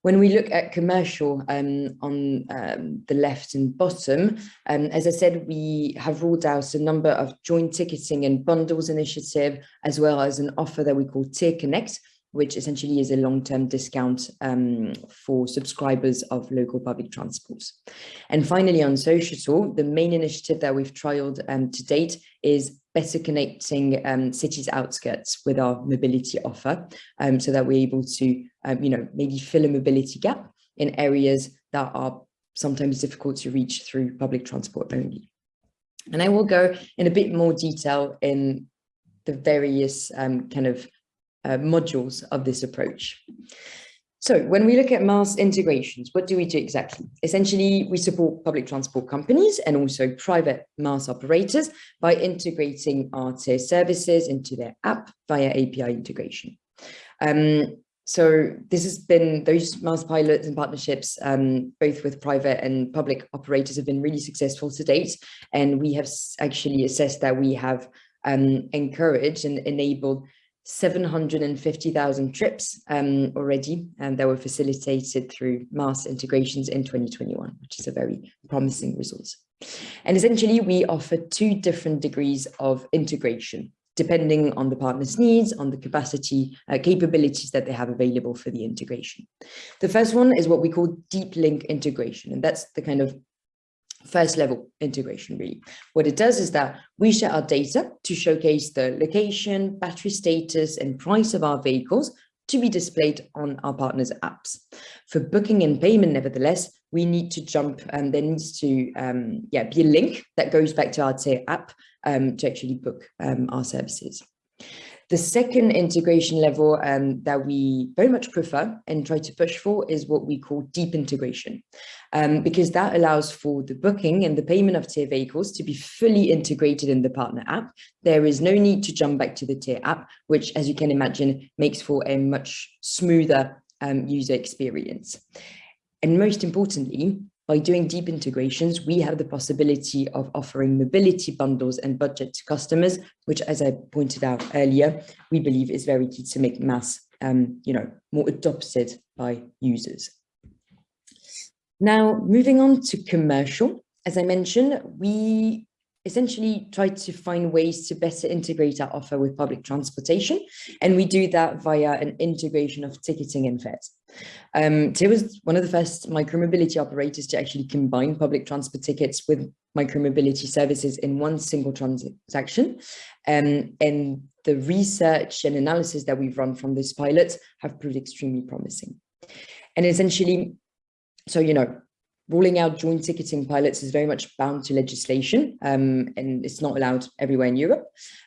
When we look at commercial um, on um, the left and bottom, um, as I said, we have rolled out a number of joint ticketing and bundles initiative, as well as an offer that we call Tier Connect, which essentially is a long-term discount um, for subscribers of local public transports. And finally, on social, the main initiative that we've trialed um, to date is better connecting um, cities outskirts with our mobility offer um, so that we're able to, um, you know, maybe fill a mobility gap in areas that are sometimes difficult to reach through public transport only. And I will go in a bit more detail in the various um, kind of uh, modules of this approach. So when we look at MaaS integrations, what do we do exactly? Essentially, we support public transport companies and also private MaaS operators by integrating our TIER services into their app via API integration. Um, so this has been those MaaS pilots and partnerships, um, both with private and public operators have been really successful to date. And we have actually assessed that we have um, encouraged and enabled 750,000 trips um, already, and that were facilitated through MaaS integrations in 2021, which is a very promising result. And essentially, we offer two different degrees of integration, depending on the partner's needs, on the capacity, uh, capabilities that they have available for the integration. The first one is what we call deep link integration, and that's the kind of first level integration really. What it does is that we share our data to showcase the location, battery status and price of our vehicles to be displayed on our partners apps. For booking and payment, nevertheless, we need to jump and there needs to um, yeah, be a link that goes back to our TIER app um, to actually book um, our services. The second integration level um, that we very much prefer and try to push for is what we call deep integration, um, because that allows for the booking and the payment of TIER vehicles to be fully integrated in the partner app. There is no need to jump back to the TIER app, which, as you can imagine, makes for a much smoother um, user experience. And most importantly, by doing deep integrations, we have the possibility of offering mobility bundles and budget to customers, which, as I pointed out earlier, we believe is very key to make MaaS, um, you know, more adopted by users. Now, moving on to commercial, as I mentioned, we essentially try to find ways to better integrate our offer with public transportation. And we do that via an integration of ticketing and fares. Um, TIER was one of the first micromobility operators to actually combine public transport tickets with micromobility services in one single transaction. Um, and the research and analysis that we've run from this pilot have proved extremely promising. And essentially, so, you know, ruling out joint ticketing pilots is very much bound to legislation um, and it's not allowed everywhere in Europe.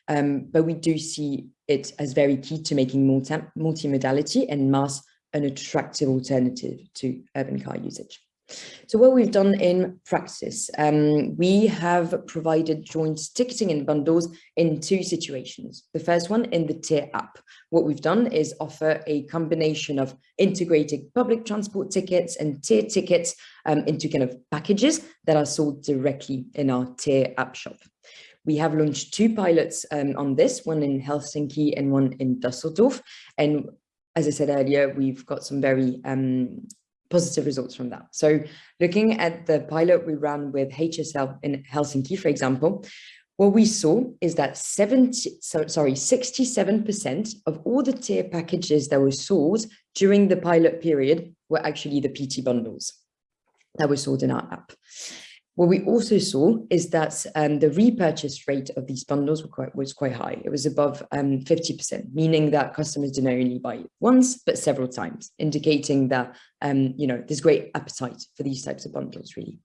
Um, but we do see it as very key to making multi multimodality and MaaS an attractive alternative to urban car usage. So what we've done in practice, um, we have provided joint ticketing and bundles in two situations. The first one in the tier app. What we've done is offer a combination of integrated public transport tickets and tier tickets um, into kind of packages that are sold directly in our tier app shop. We have launched two pilots um, on this, one in Helsinki and one in Dusseldorf. And as I said earlier, we've got some very um, positive results from that. So looking at the pilot we ran with HSL in Helsinki, for example, what we saw is that 70, so, sorry, 67% of all the tier packages that were sold during the pilot period were actually the PT bundles that were sold in our app. What we also saw is that um, the repurchase rate of these bundles quite, was quite high. It was above 50%, um, meaning that customers didn't only buy once, but several times, indicating that um, you know there's great appetite for these types of bundles, really.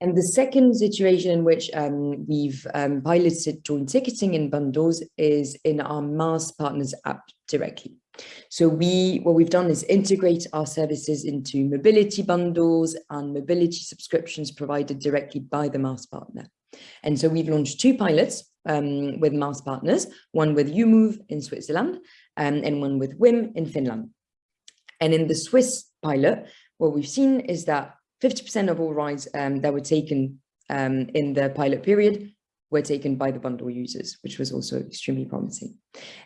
And the second situation in which um, we've um, piloted joint ticketing in bundles is in our MaaS Partners app directly. So we, what we've done is integrate our services into mobility bundles and mobility subscriptions provided directly by the MaaS partner. And so we've launched two pilots um, with MaaS partners, one with yumuv in Switzerland um, and one with Whim in Finland. And in the Swiss pilot, what we've seen is that 50% of all rides um, that were taken um, in the pilot period were taken by the bundle users, which was also extremely promising.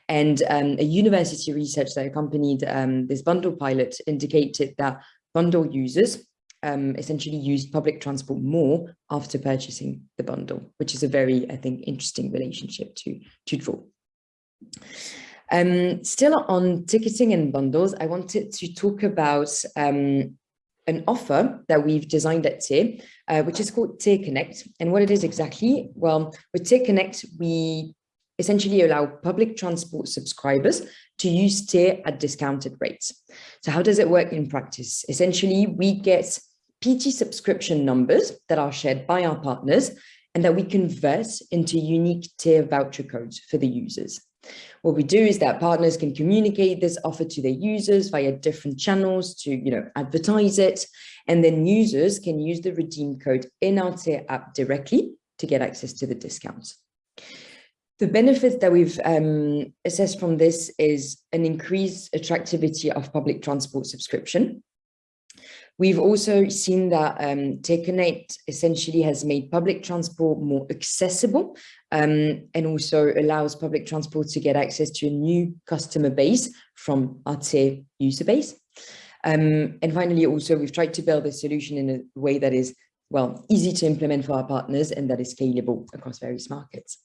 And um, a university research that accompanied um, this bundle pilot indicated that bundle users um, essentially used public transport more after purchasing the bundle, which is a very, I think, interesting relationship to, to draw. Um, still on ticketing and bundles, I wanted to talk about um, an offer that we've designed at TIER, uh, which is called TIER Connect. And what it is exactly, well, with TIER Connect, we essentially allow public transport subscribers to use TIER at discounted rates. So how does it work in practice? Essentially, we get PT subscription numbers that are shared by our partners and that we convert into unique TIER voucher codes for the users. What we do is that partners can communicate this offer to their users via different channels to you know, advertise it. And then users can use the redeem code in our TIER app directly to get access to the discounts. The benefits that we've um, assessed from this is an increased attractivity of public transport subscription, We've also seen that um, Connect essentially has made public transport more accessible um, and also allows public transport to get access to a new customer base from our user base. Um, and finally, also, we've tried to build a solution in a way that is, well, easy to implement for our partners and that is scalable across various markets.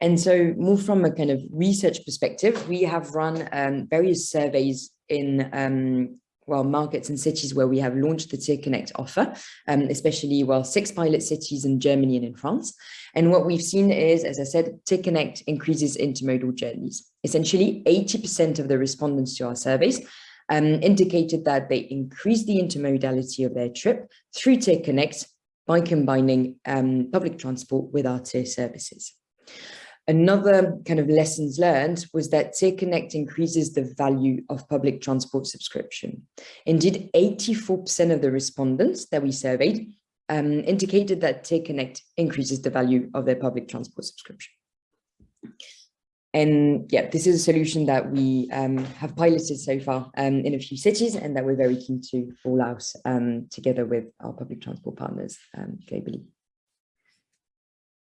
And so more from a kind of research perspective, we have run um, various surveys in um, well, markets and cities where we have launched the TIER Connect offer, um, especially, well, six pilot cities in Germany and in France. And what we've seen is, as I said, TIER Connect increases intermodal journeys. Essentially, 80% of the respondents to our surveys um, indicated that they increased the intermodality of their trip through TIER Connect by combining um, public transport with our TIER services. Another kind of lessons learned was that TIER Connect increases the value of public transport subscription. Indeed, 84% of the respondents that we surveyed um, indicated that TIER Connect increases the value of their public transport subscription. And yeah, this is a solution that we um, have piloted so far um, in a few cities and that we're very keen to roll out um, together with our public transport partners um, globally.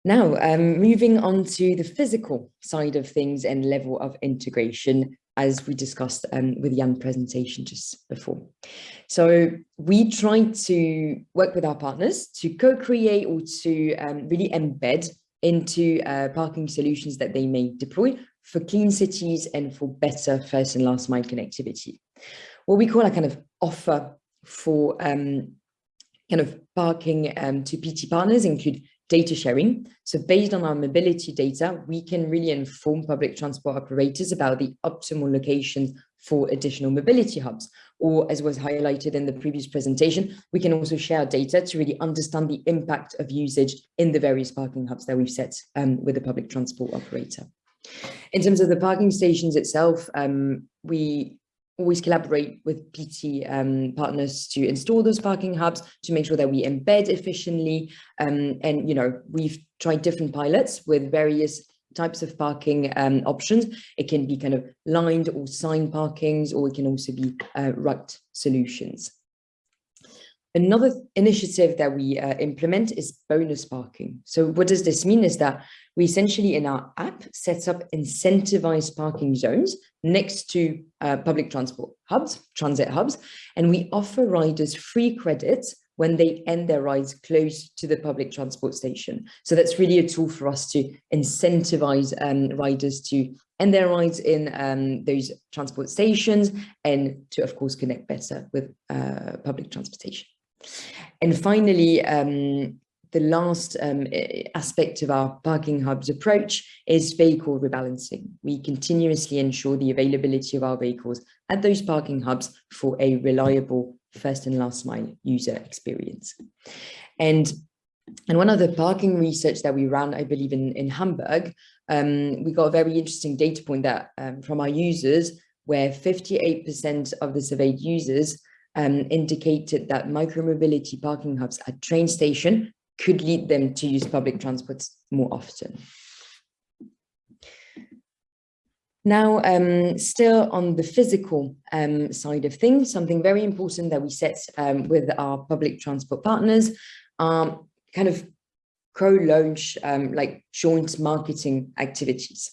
Now, um, moving on to the physical side of things and level of integration, as we discussed um, with Jan's presentation just before. So we try to work with our partners to co-create or to um, really embed into uh, parking solutions that they may deploy for clean cities and for better first and last mile connectivity. What we call a kind of offer for um, kind of parking um, to PT partners include data sharing. So based on our mobility data, we can really inform public transport operators about the optimal locations for additional mobility hubs. Or as was highlighted in the previous presentation, we can also share data to really understand the impact of usage in the various parking hubs that we've set um, with the public transport operator. In terms of the parking stations itself, um, we always collaborate with PT um, partners to install those parking hubs to make sure that we embed efficiently. Um, and, you know, we've tried different pilots with various types of parking um, options. It can be kind of lined or sign parkings, or it can also be uh, right solutions. Another initiative that we uh, implement is bonus parking. So what does this mean is that we essentially in our app set up incentivized parking zones next to uh, public transport hubs, transit hubs, and we offer riders free credits when they end their rides close to the public transport station. So that's really a tool for us to incentivize um, riders to end their rides in um, those transport stations and to, of course, connect better with uh, public transportation. And finally, um, the last um, aspect of our parking hubs approach is vehicle rebalancing. We continuously ensure the availability of our vehicles at those parking hubs for a reliable first and last mile user experience. And and one of the parking research that we ran, I believe in, in Hamburg, um, we got a very interesting data point that um, from our users, where 58% of the surveyed users um, indicated that micromobility parking hubs at train station could lead them to use public transport more often. Now, um, still on the physical um, side of things, something very important that we set um, with our public transport partners are kind of co-launch um, like joint marketing activities.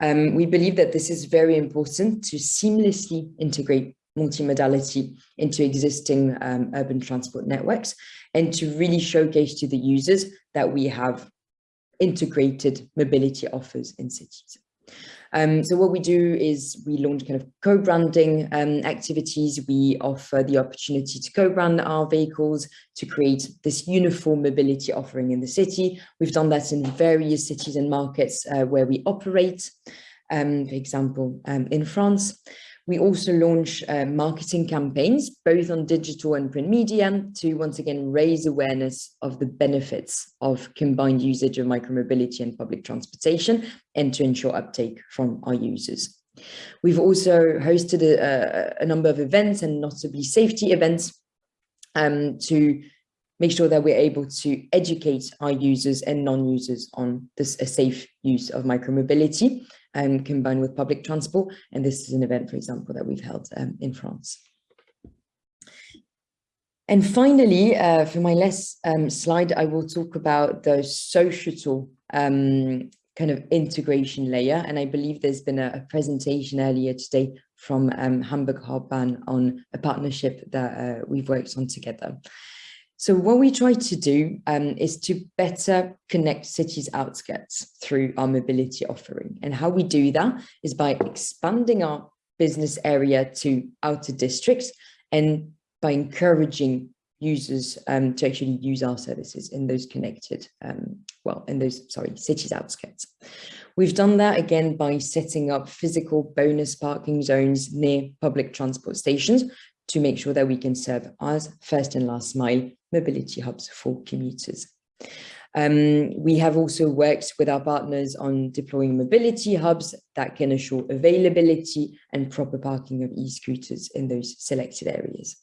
Um, we believe that this is very important to seamlessly integrate multimodality into existing um, urban transport networks and to really showcase to the users that we have integrated mobility offers in cities. Um, so what we do is we launch kind of co-branding um, activities. We offer the opportunity to co-brand our vehicles to create this uniform mobility offering in the city. We've done that in various cities and markets uh, where we operate, um, for example, um, in France. We also launch uh, marketing campaigns, both on digital and print media, to once again raise awareness of the benefits of combined usage of micromobility and public transportation and to ensure uptake from our users. We've also hosted a, a number of events and notably safety events um, to make sure that we're able to educate our users and non-users on this a safe use of micromobility um, combined with public transport. And this is an event, for example, that we've held um, in France. And finally, uh, for my last um, slide, I will talk about the social um, kind of integration layer. And I believe there's been a, a presentation earlier today from um, Hamburg Hochbahn on a partnership that uh, we've worked on together. So what we try to do um, is to better connect cities outskirts through our mobility offering. And how we do that is by expanding our business area to outer districts and by encouraging users um, to actually use our services in those connected, um, well, in those, sorry, cities outskirts. We've done that again by setting up physical bonus parking zones near public transport stations to make sure that we can serve as first and last mile mobility hubs for commuters. Um, we have also worked with our partners on deploying mobility hubs that can assure availability and proper parking of e-scooters in those selected areas.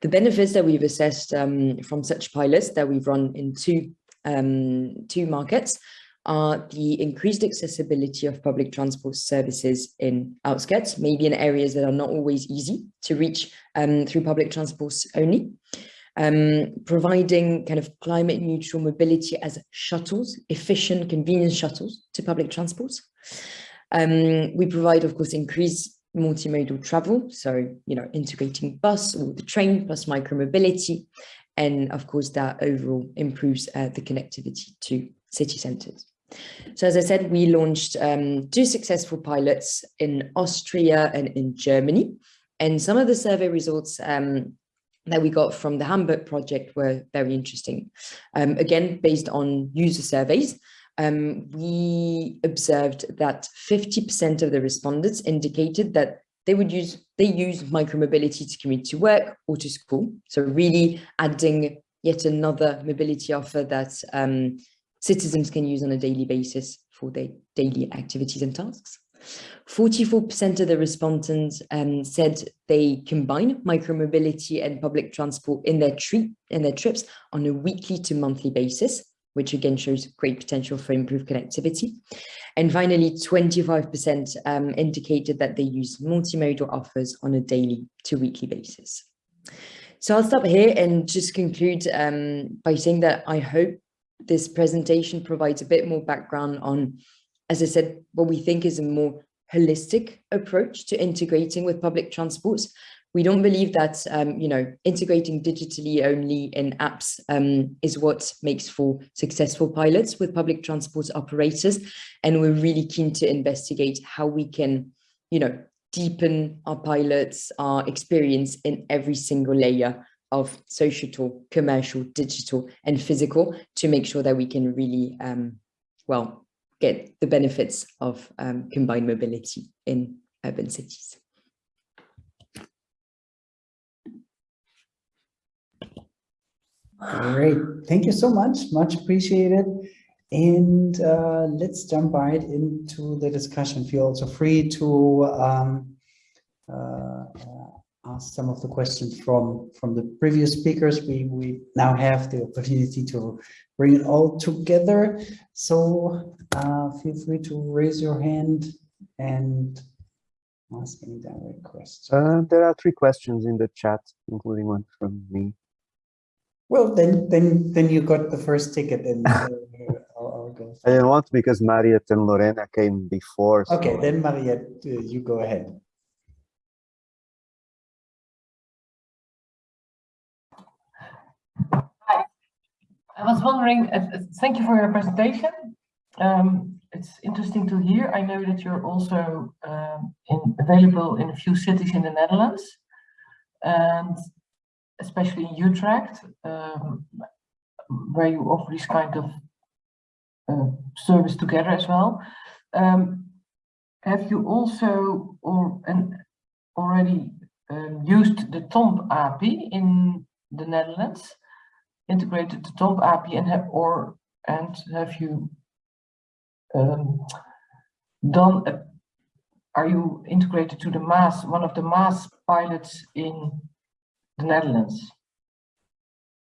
The benefits that we've assessed um, from such pilots that we've run in two, um, two markets are the increased accessibility of public transport services in outskirts, maybe in areas that are not always easy to reach um, through public transports only. Um, providing kind of climate neutral mobility as shuttles, efficient, convenient shuttles to public transport. Um, we provide, of course, increased multimodal travel, so, you know, integrating bus or the train plus micromobility, and of course, that overall improves uh, the connectivity to city centres. So as I said, we launched um, two successful pilots in Austria and in Germany. And some of the survey results um, that we got from the Hamburg project were very interesting. Um, again, based on user surveys, um, we observed that 50% of the respondents indicated that they would use they use micromobility to commute to work or to school. So really adding yet another mobility offer that um, citizens can use on a daily basis for their daily activities and tasks. 44% of the respondents um, said they combine micromobility and public transport in their, in their trips on a weekly to monthly basis, which again shows great potential for improved connectivity. And finally, 25% um, indicated that they use multimodal offers on a daily to weekly basis. So I'll stop here and just conclude um, by saying that I hope this presentation provides a bit more background on, as I said, what we think is a more holistic approach to integrating with public transports. We don't believe that, um, you know, integrating digitally only in apps um, is what makes for successful pilots with public transport operators. And we're really keen to investigate how we can, you know, deepen our pilots, our experience in every single layer of social, commercial, digital, and physical to make sure that we can really, um, well, get the benefits of um, combined mobility in urban cities. Great, thank you so much, much appreciated. And uh, let's jump right into the discussion. Feel also free to um, uh, ask some of the questions from from the previous speakers. We we now have the opportunity to bring it all together. So uh, feel free to raise your hand and ask any direct questions. Uh, there are three questions in the chat, including one from me. Well, then then then you got the first ticket and uh, I'll, I'll I didn't want because Mariette and Lorena came before. so- Okay, then Mariette, uh, you go ahead. I was wondering, uh, uh, thank you for your presentation. Um, it's interesting to hear. I know that you're also um, in, available in a few cities in the Netherlands, and especially in Utrecht, um, where you offer this kind of uh, service together as well. Um, have you also or already um, used the TOMP API in the Netherlands? Integrated the TOMP API and have or and have you um, done a, are you integrated to the MaaS one of the MaaS pilots in the Netherlands?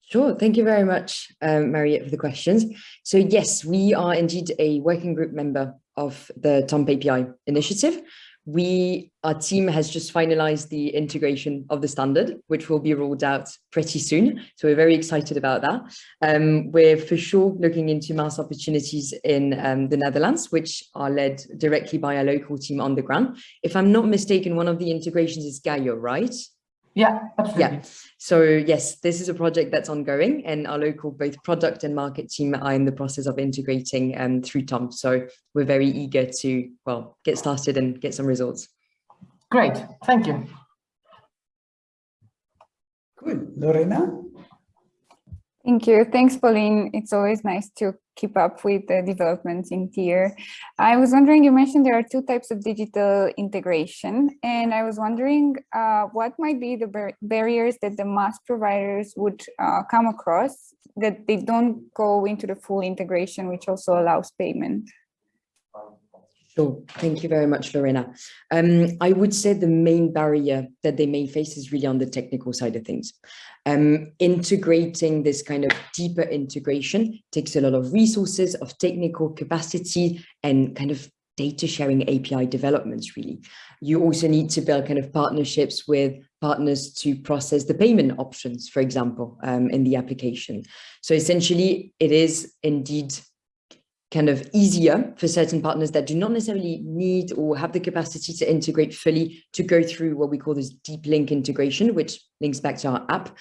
Sure, thank you very much, um, Mariette, for the questions. So yes, we are indeed a working group member of the TOMP API initiative. We, our team has just finalized the integration of the standard, which will be rolled out pretty soon. So we're very excited about that. Um, we're for sure looking into MaaS opportunities in um, the Netherlands, which are led directly by our local team on the ground. If I'm not mistaken, one of the integrations is Gaiyo, right? Yeah, absolutely. Yeah. So yes, this is a project that's ongoing and our local both product and market team are in the process of integrating um, through TOMP. So we're very eager to, well, get started and get some results. Great, thank you. Good, Lorena? Thank you. Thanks, Pauline. It's always nice to keep up with the developments in TIER. I was wondering, you mentioned there are two types of digital integration, and I was wondering uh, what might be the bar barriers that the MaaS providers would uh, come across that they don't go into the full integration, which also allows payment. Sure. Thank you very much, Lorena. Um, I would say the main barrier that they may face is really on the technical side of things. Um, integrating this kind of deeper integration takes a lot of resources, of technical capacity, and kind of data sharing API developments, really. You also need to build kind of partnerships with partners to process the payment options, for example, um, in the application. So essentially, it is indeed kind of easier for certain partners that do not necessarily need or have the capacity to integrate fully to go through what we call this deep link integration, which links back to our app.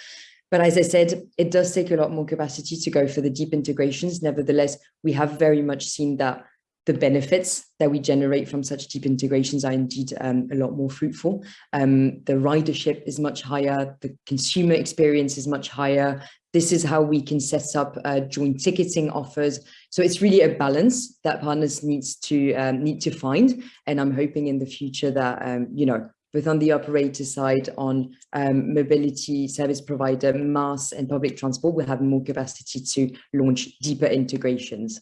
But as I said, it does take a lot more capacity to go for the deep integrations. Nevertheless, we have very much seen that the benefits that we generate from such deep integrations are indeed um, a lot more fruitful. Um, the ridership is much higher, the consumer experience is much higher. This is how we can set up uh, joint ticketing offers. So it's really a balance that partners needs to um, need to find. And I'm hoping in the future that, um, you know, both on the operator side, on um, mobility service provider, MaaS and public transport, we'll have more capacity to launch deeper integrations.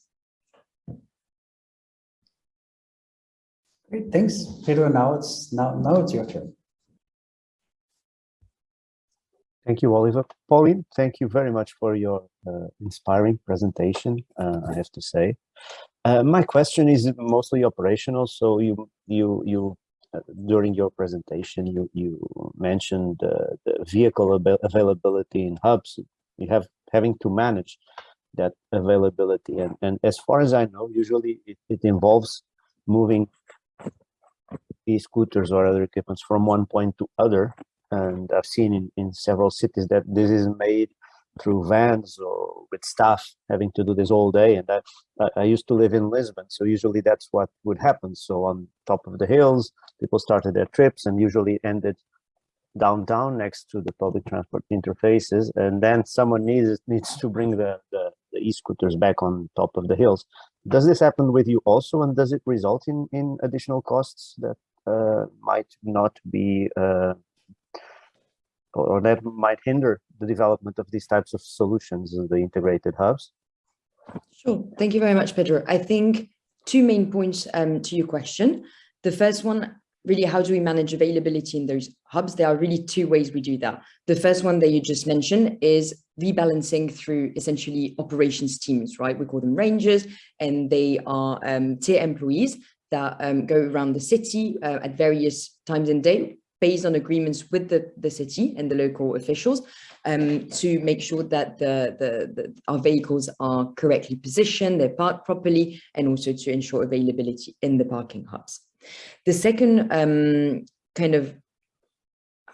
Great, thanks, Pedro. Now it's now now it's your turn. Thank you, Oliver. Pauline, thank you very much for your uh, inspiring presentation, uh, I have to say. Uh, my question is mostly operational. So you, you, you, uh, during your presentation, you, you mentioned the vehicle av availability in hubs. You have having to manage that availability. And, and as far as I know, usually it, it involves moving e-scooters or other equipments from one point to other and I've seen in, in several cities that this is made through vans or with staff having to do this all day and that I used to live in Lisbon so usually that's what would happen. So on top of the hills people started their trips and usually ended downtown next to the public transport interfaces and then someone needs needs to bring the, the, the e-scooters back on top of the hills. Does this happen with you also and does it result in in additional costs that uh, might not be uh, or that might hinder the development of these types of solutions in the integrated hubs? Sure. Thank you very much, Pedro. I think two main points um, to your question. The first one, really, how do we manage availability in those hubs? There are really two ways we do that. The first one that you just mentioned is rebalancing through essentially operations teams, right? We call them rangers, and they are um, tier employees that um, go around the city uh, at various times in day based on agreements with the, the city and the local officials um, to make sure that the, the, the, our vehicles are correctly positioned, they're parked properly, and also to ensure availability in the parking hubs. The second um, kind of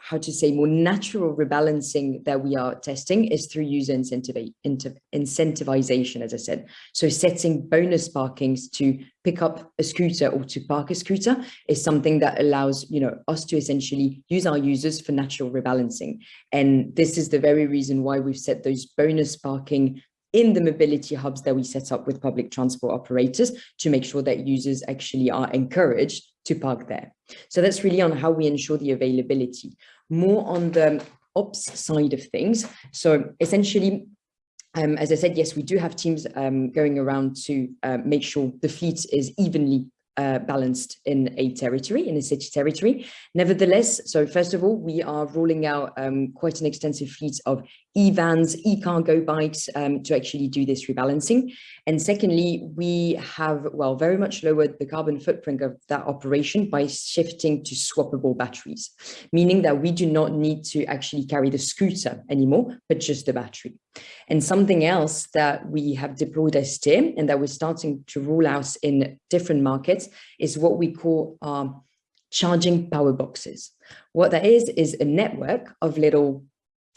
how to say more natural rebalancing that we are testing is through user incentivization, as I said. So setting bonus parkings to pick up a scooter or to park a scooter is something that allows you know us to essentially use our users for natural rebalancing. And this is the very reason why we've set those bonus parking in the mobility hubs that we set up with public transport operators to make sure that users actually are encouraged to park there. So that's really on how we ensure the availability. More on the ops side of things. So essentially, um, as I said, yes, we do have teams um, going around to uh, make sure the fleet is evenly uh, balanced in a territory, in a city territory. Nevertheless, so first of all, we are rolling out um, quite an extensive fleet of e-vans, e-cargo bikes um, to actually do this rebalancing. And secondly, we have, well, very much lowered the carbon footprint of that operation by shifting to swappable batteries, meaning that we do not need to actually carry the scooter anymore, but just the battery. And something else that we have deployed as TIM and that we're starting to roll out in different markets is what we call um, charging power boxes. What that is, is a network of little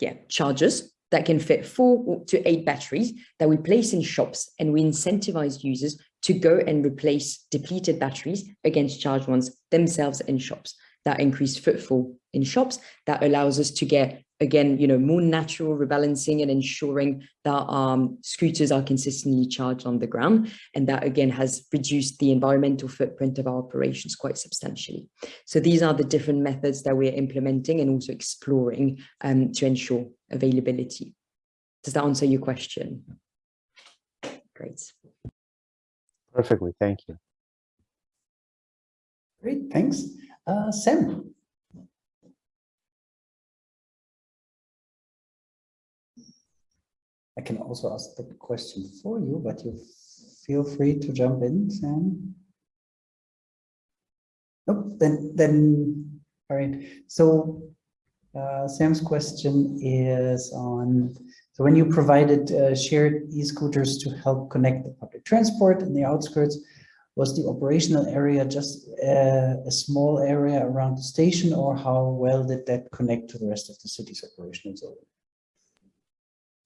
yeah, chargers that can fit four to eight batteries that we place in shops and we incentivize users to go and replace depleted batteries against charged ones themselves in shops. That increased footfall in shops that allows us to get again, you know, more natural rebalancing and ensuring that um, scooters are consistently charged on the ground. And that again has reduced the environmental footprint of our operations quite substantially. So these are the different methods that we're implementing and also exploring um, to ensure availability. Does that answer your question? Great. Perfectly, thank you. Great, thanks. Uh, Sam. I can also ask the question for you, but you feel free to jump in, Sam. Nope, then, then, all right. So uh, Sam's question is on, so when you provided uh, shared e-scooters to help connect the public transport in the outskirts, was the operational area just uh, a small area around the station or how well did that connect to the rest of the city's operational zone?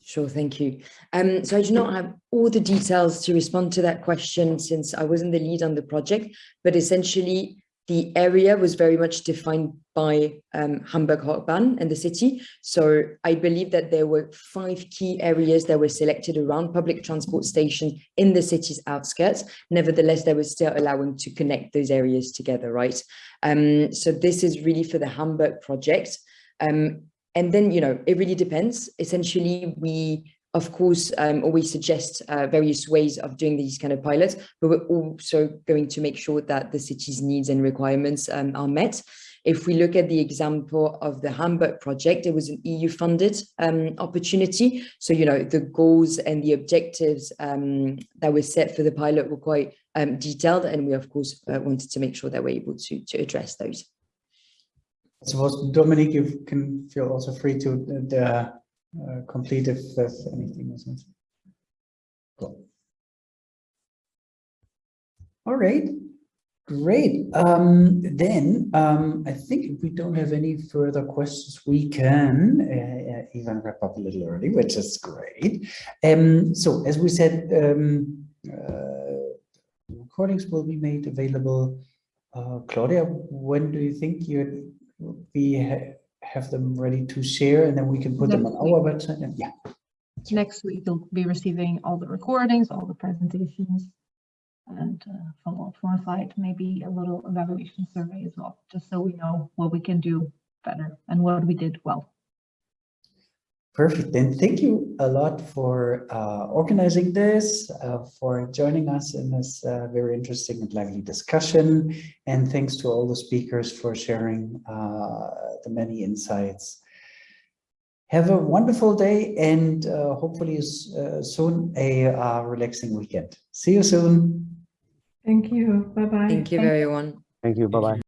Sure, thank you. Um, so I do not have all the details to respond to that question since I wasn't the lead on the project, but essentially the area was very much defined by um, Hamburg Hochbahn and the city. So I believe that there were five key areas that were selected around public transport stations in the city's outskirts. Nevertheless, they were still allowing to connect those areas together, right? Um, so this is really for the Hamburg project. Um, and then, you know, it really depends. Essentially, we of course, um, always suggest uh, various ways of doing these kind of pilots, but we're also going to make sure that the city's needs and requirements um, are met. If we look at the example of the Hamburg project, it was an EU funded um, opportunity. So, you know, the goals and the objectives um, that were set for the pilot were quite um, detailed. And we, of course, uh, wanted to make sure that we're able to, to address those. I suppose, Dominic, you can feel also free to the uh, complete if there's anything or something. Cool. All right, great. Um, then um, I think if we don't have any further questions, we can uh, even wrap up a little early, which is great. Um, so as we said, um, uh, recordings will be made available. Uh, Claudia, when do you think you'd be have them ready to share and then we can put Next them on week. our website and yeah Next week, you'll be receiving all the recordings, all the presentations, and uh, from, from our side, maybe a little evaluation survey as well, just so we know what we can do better and what we did well. Perfect then thank you a lot for uh, organizing this uh, for joining us in this uh, very interesting and lively discussion and thanks to all the speakers for sharing uh, the many insights have a wonderful day and uh, hopefully uh, soon a uh, relaxing weekend see you soon Thank you. Bye bye. Thank you, everyone. Thank you. Bye bye.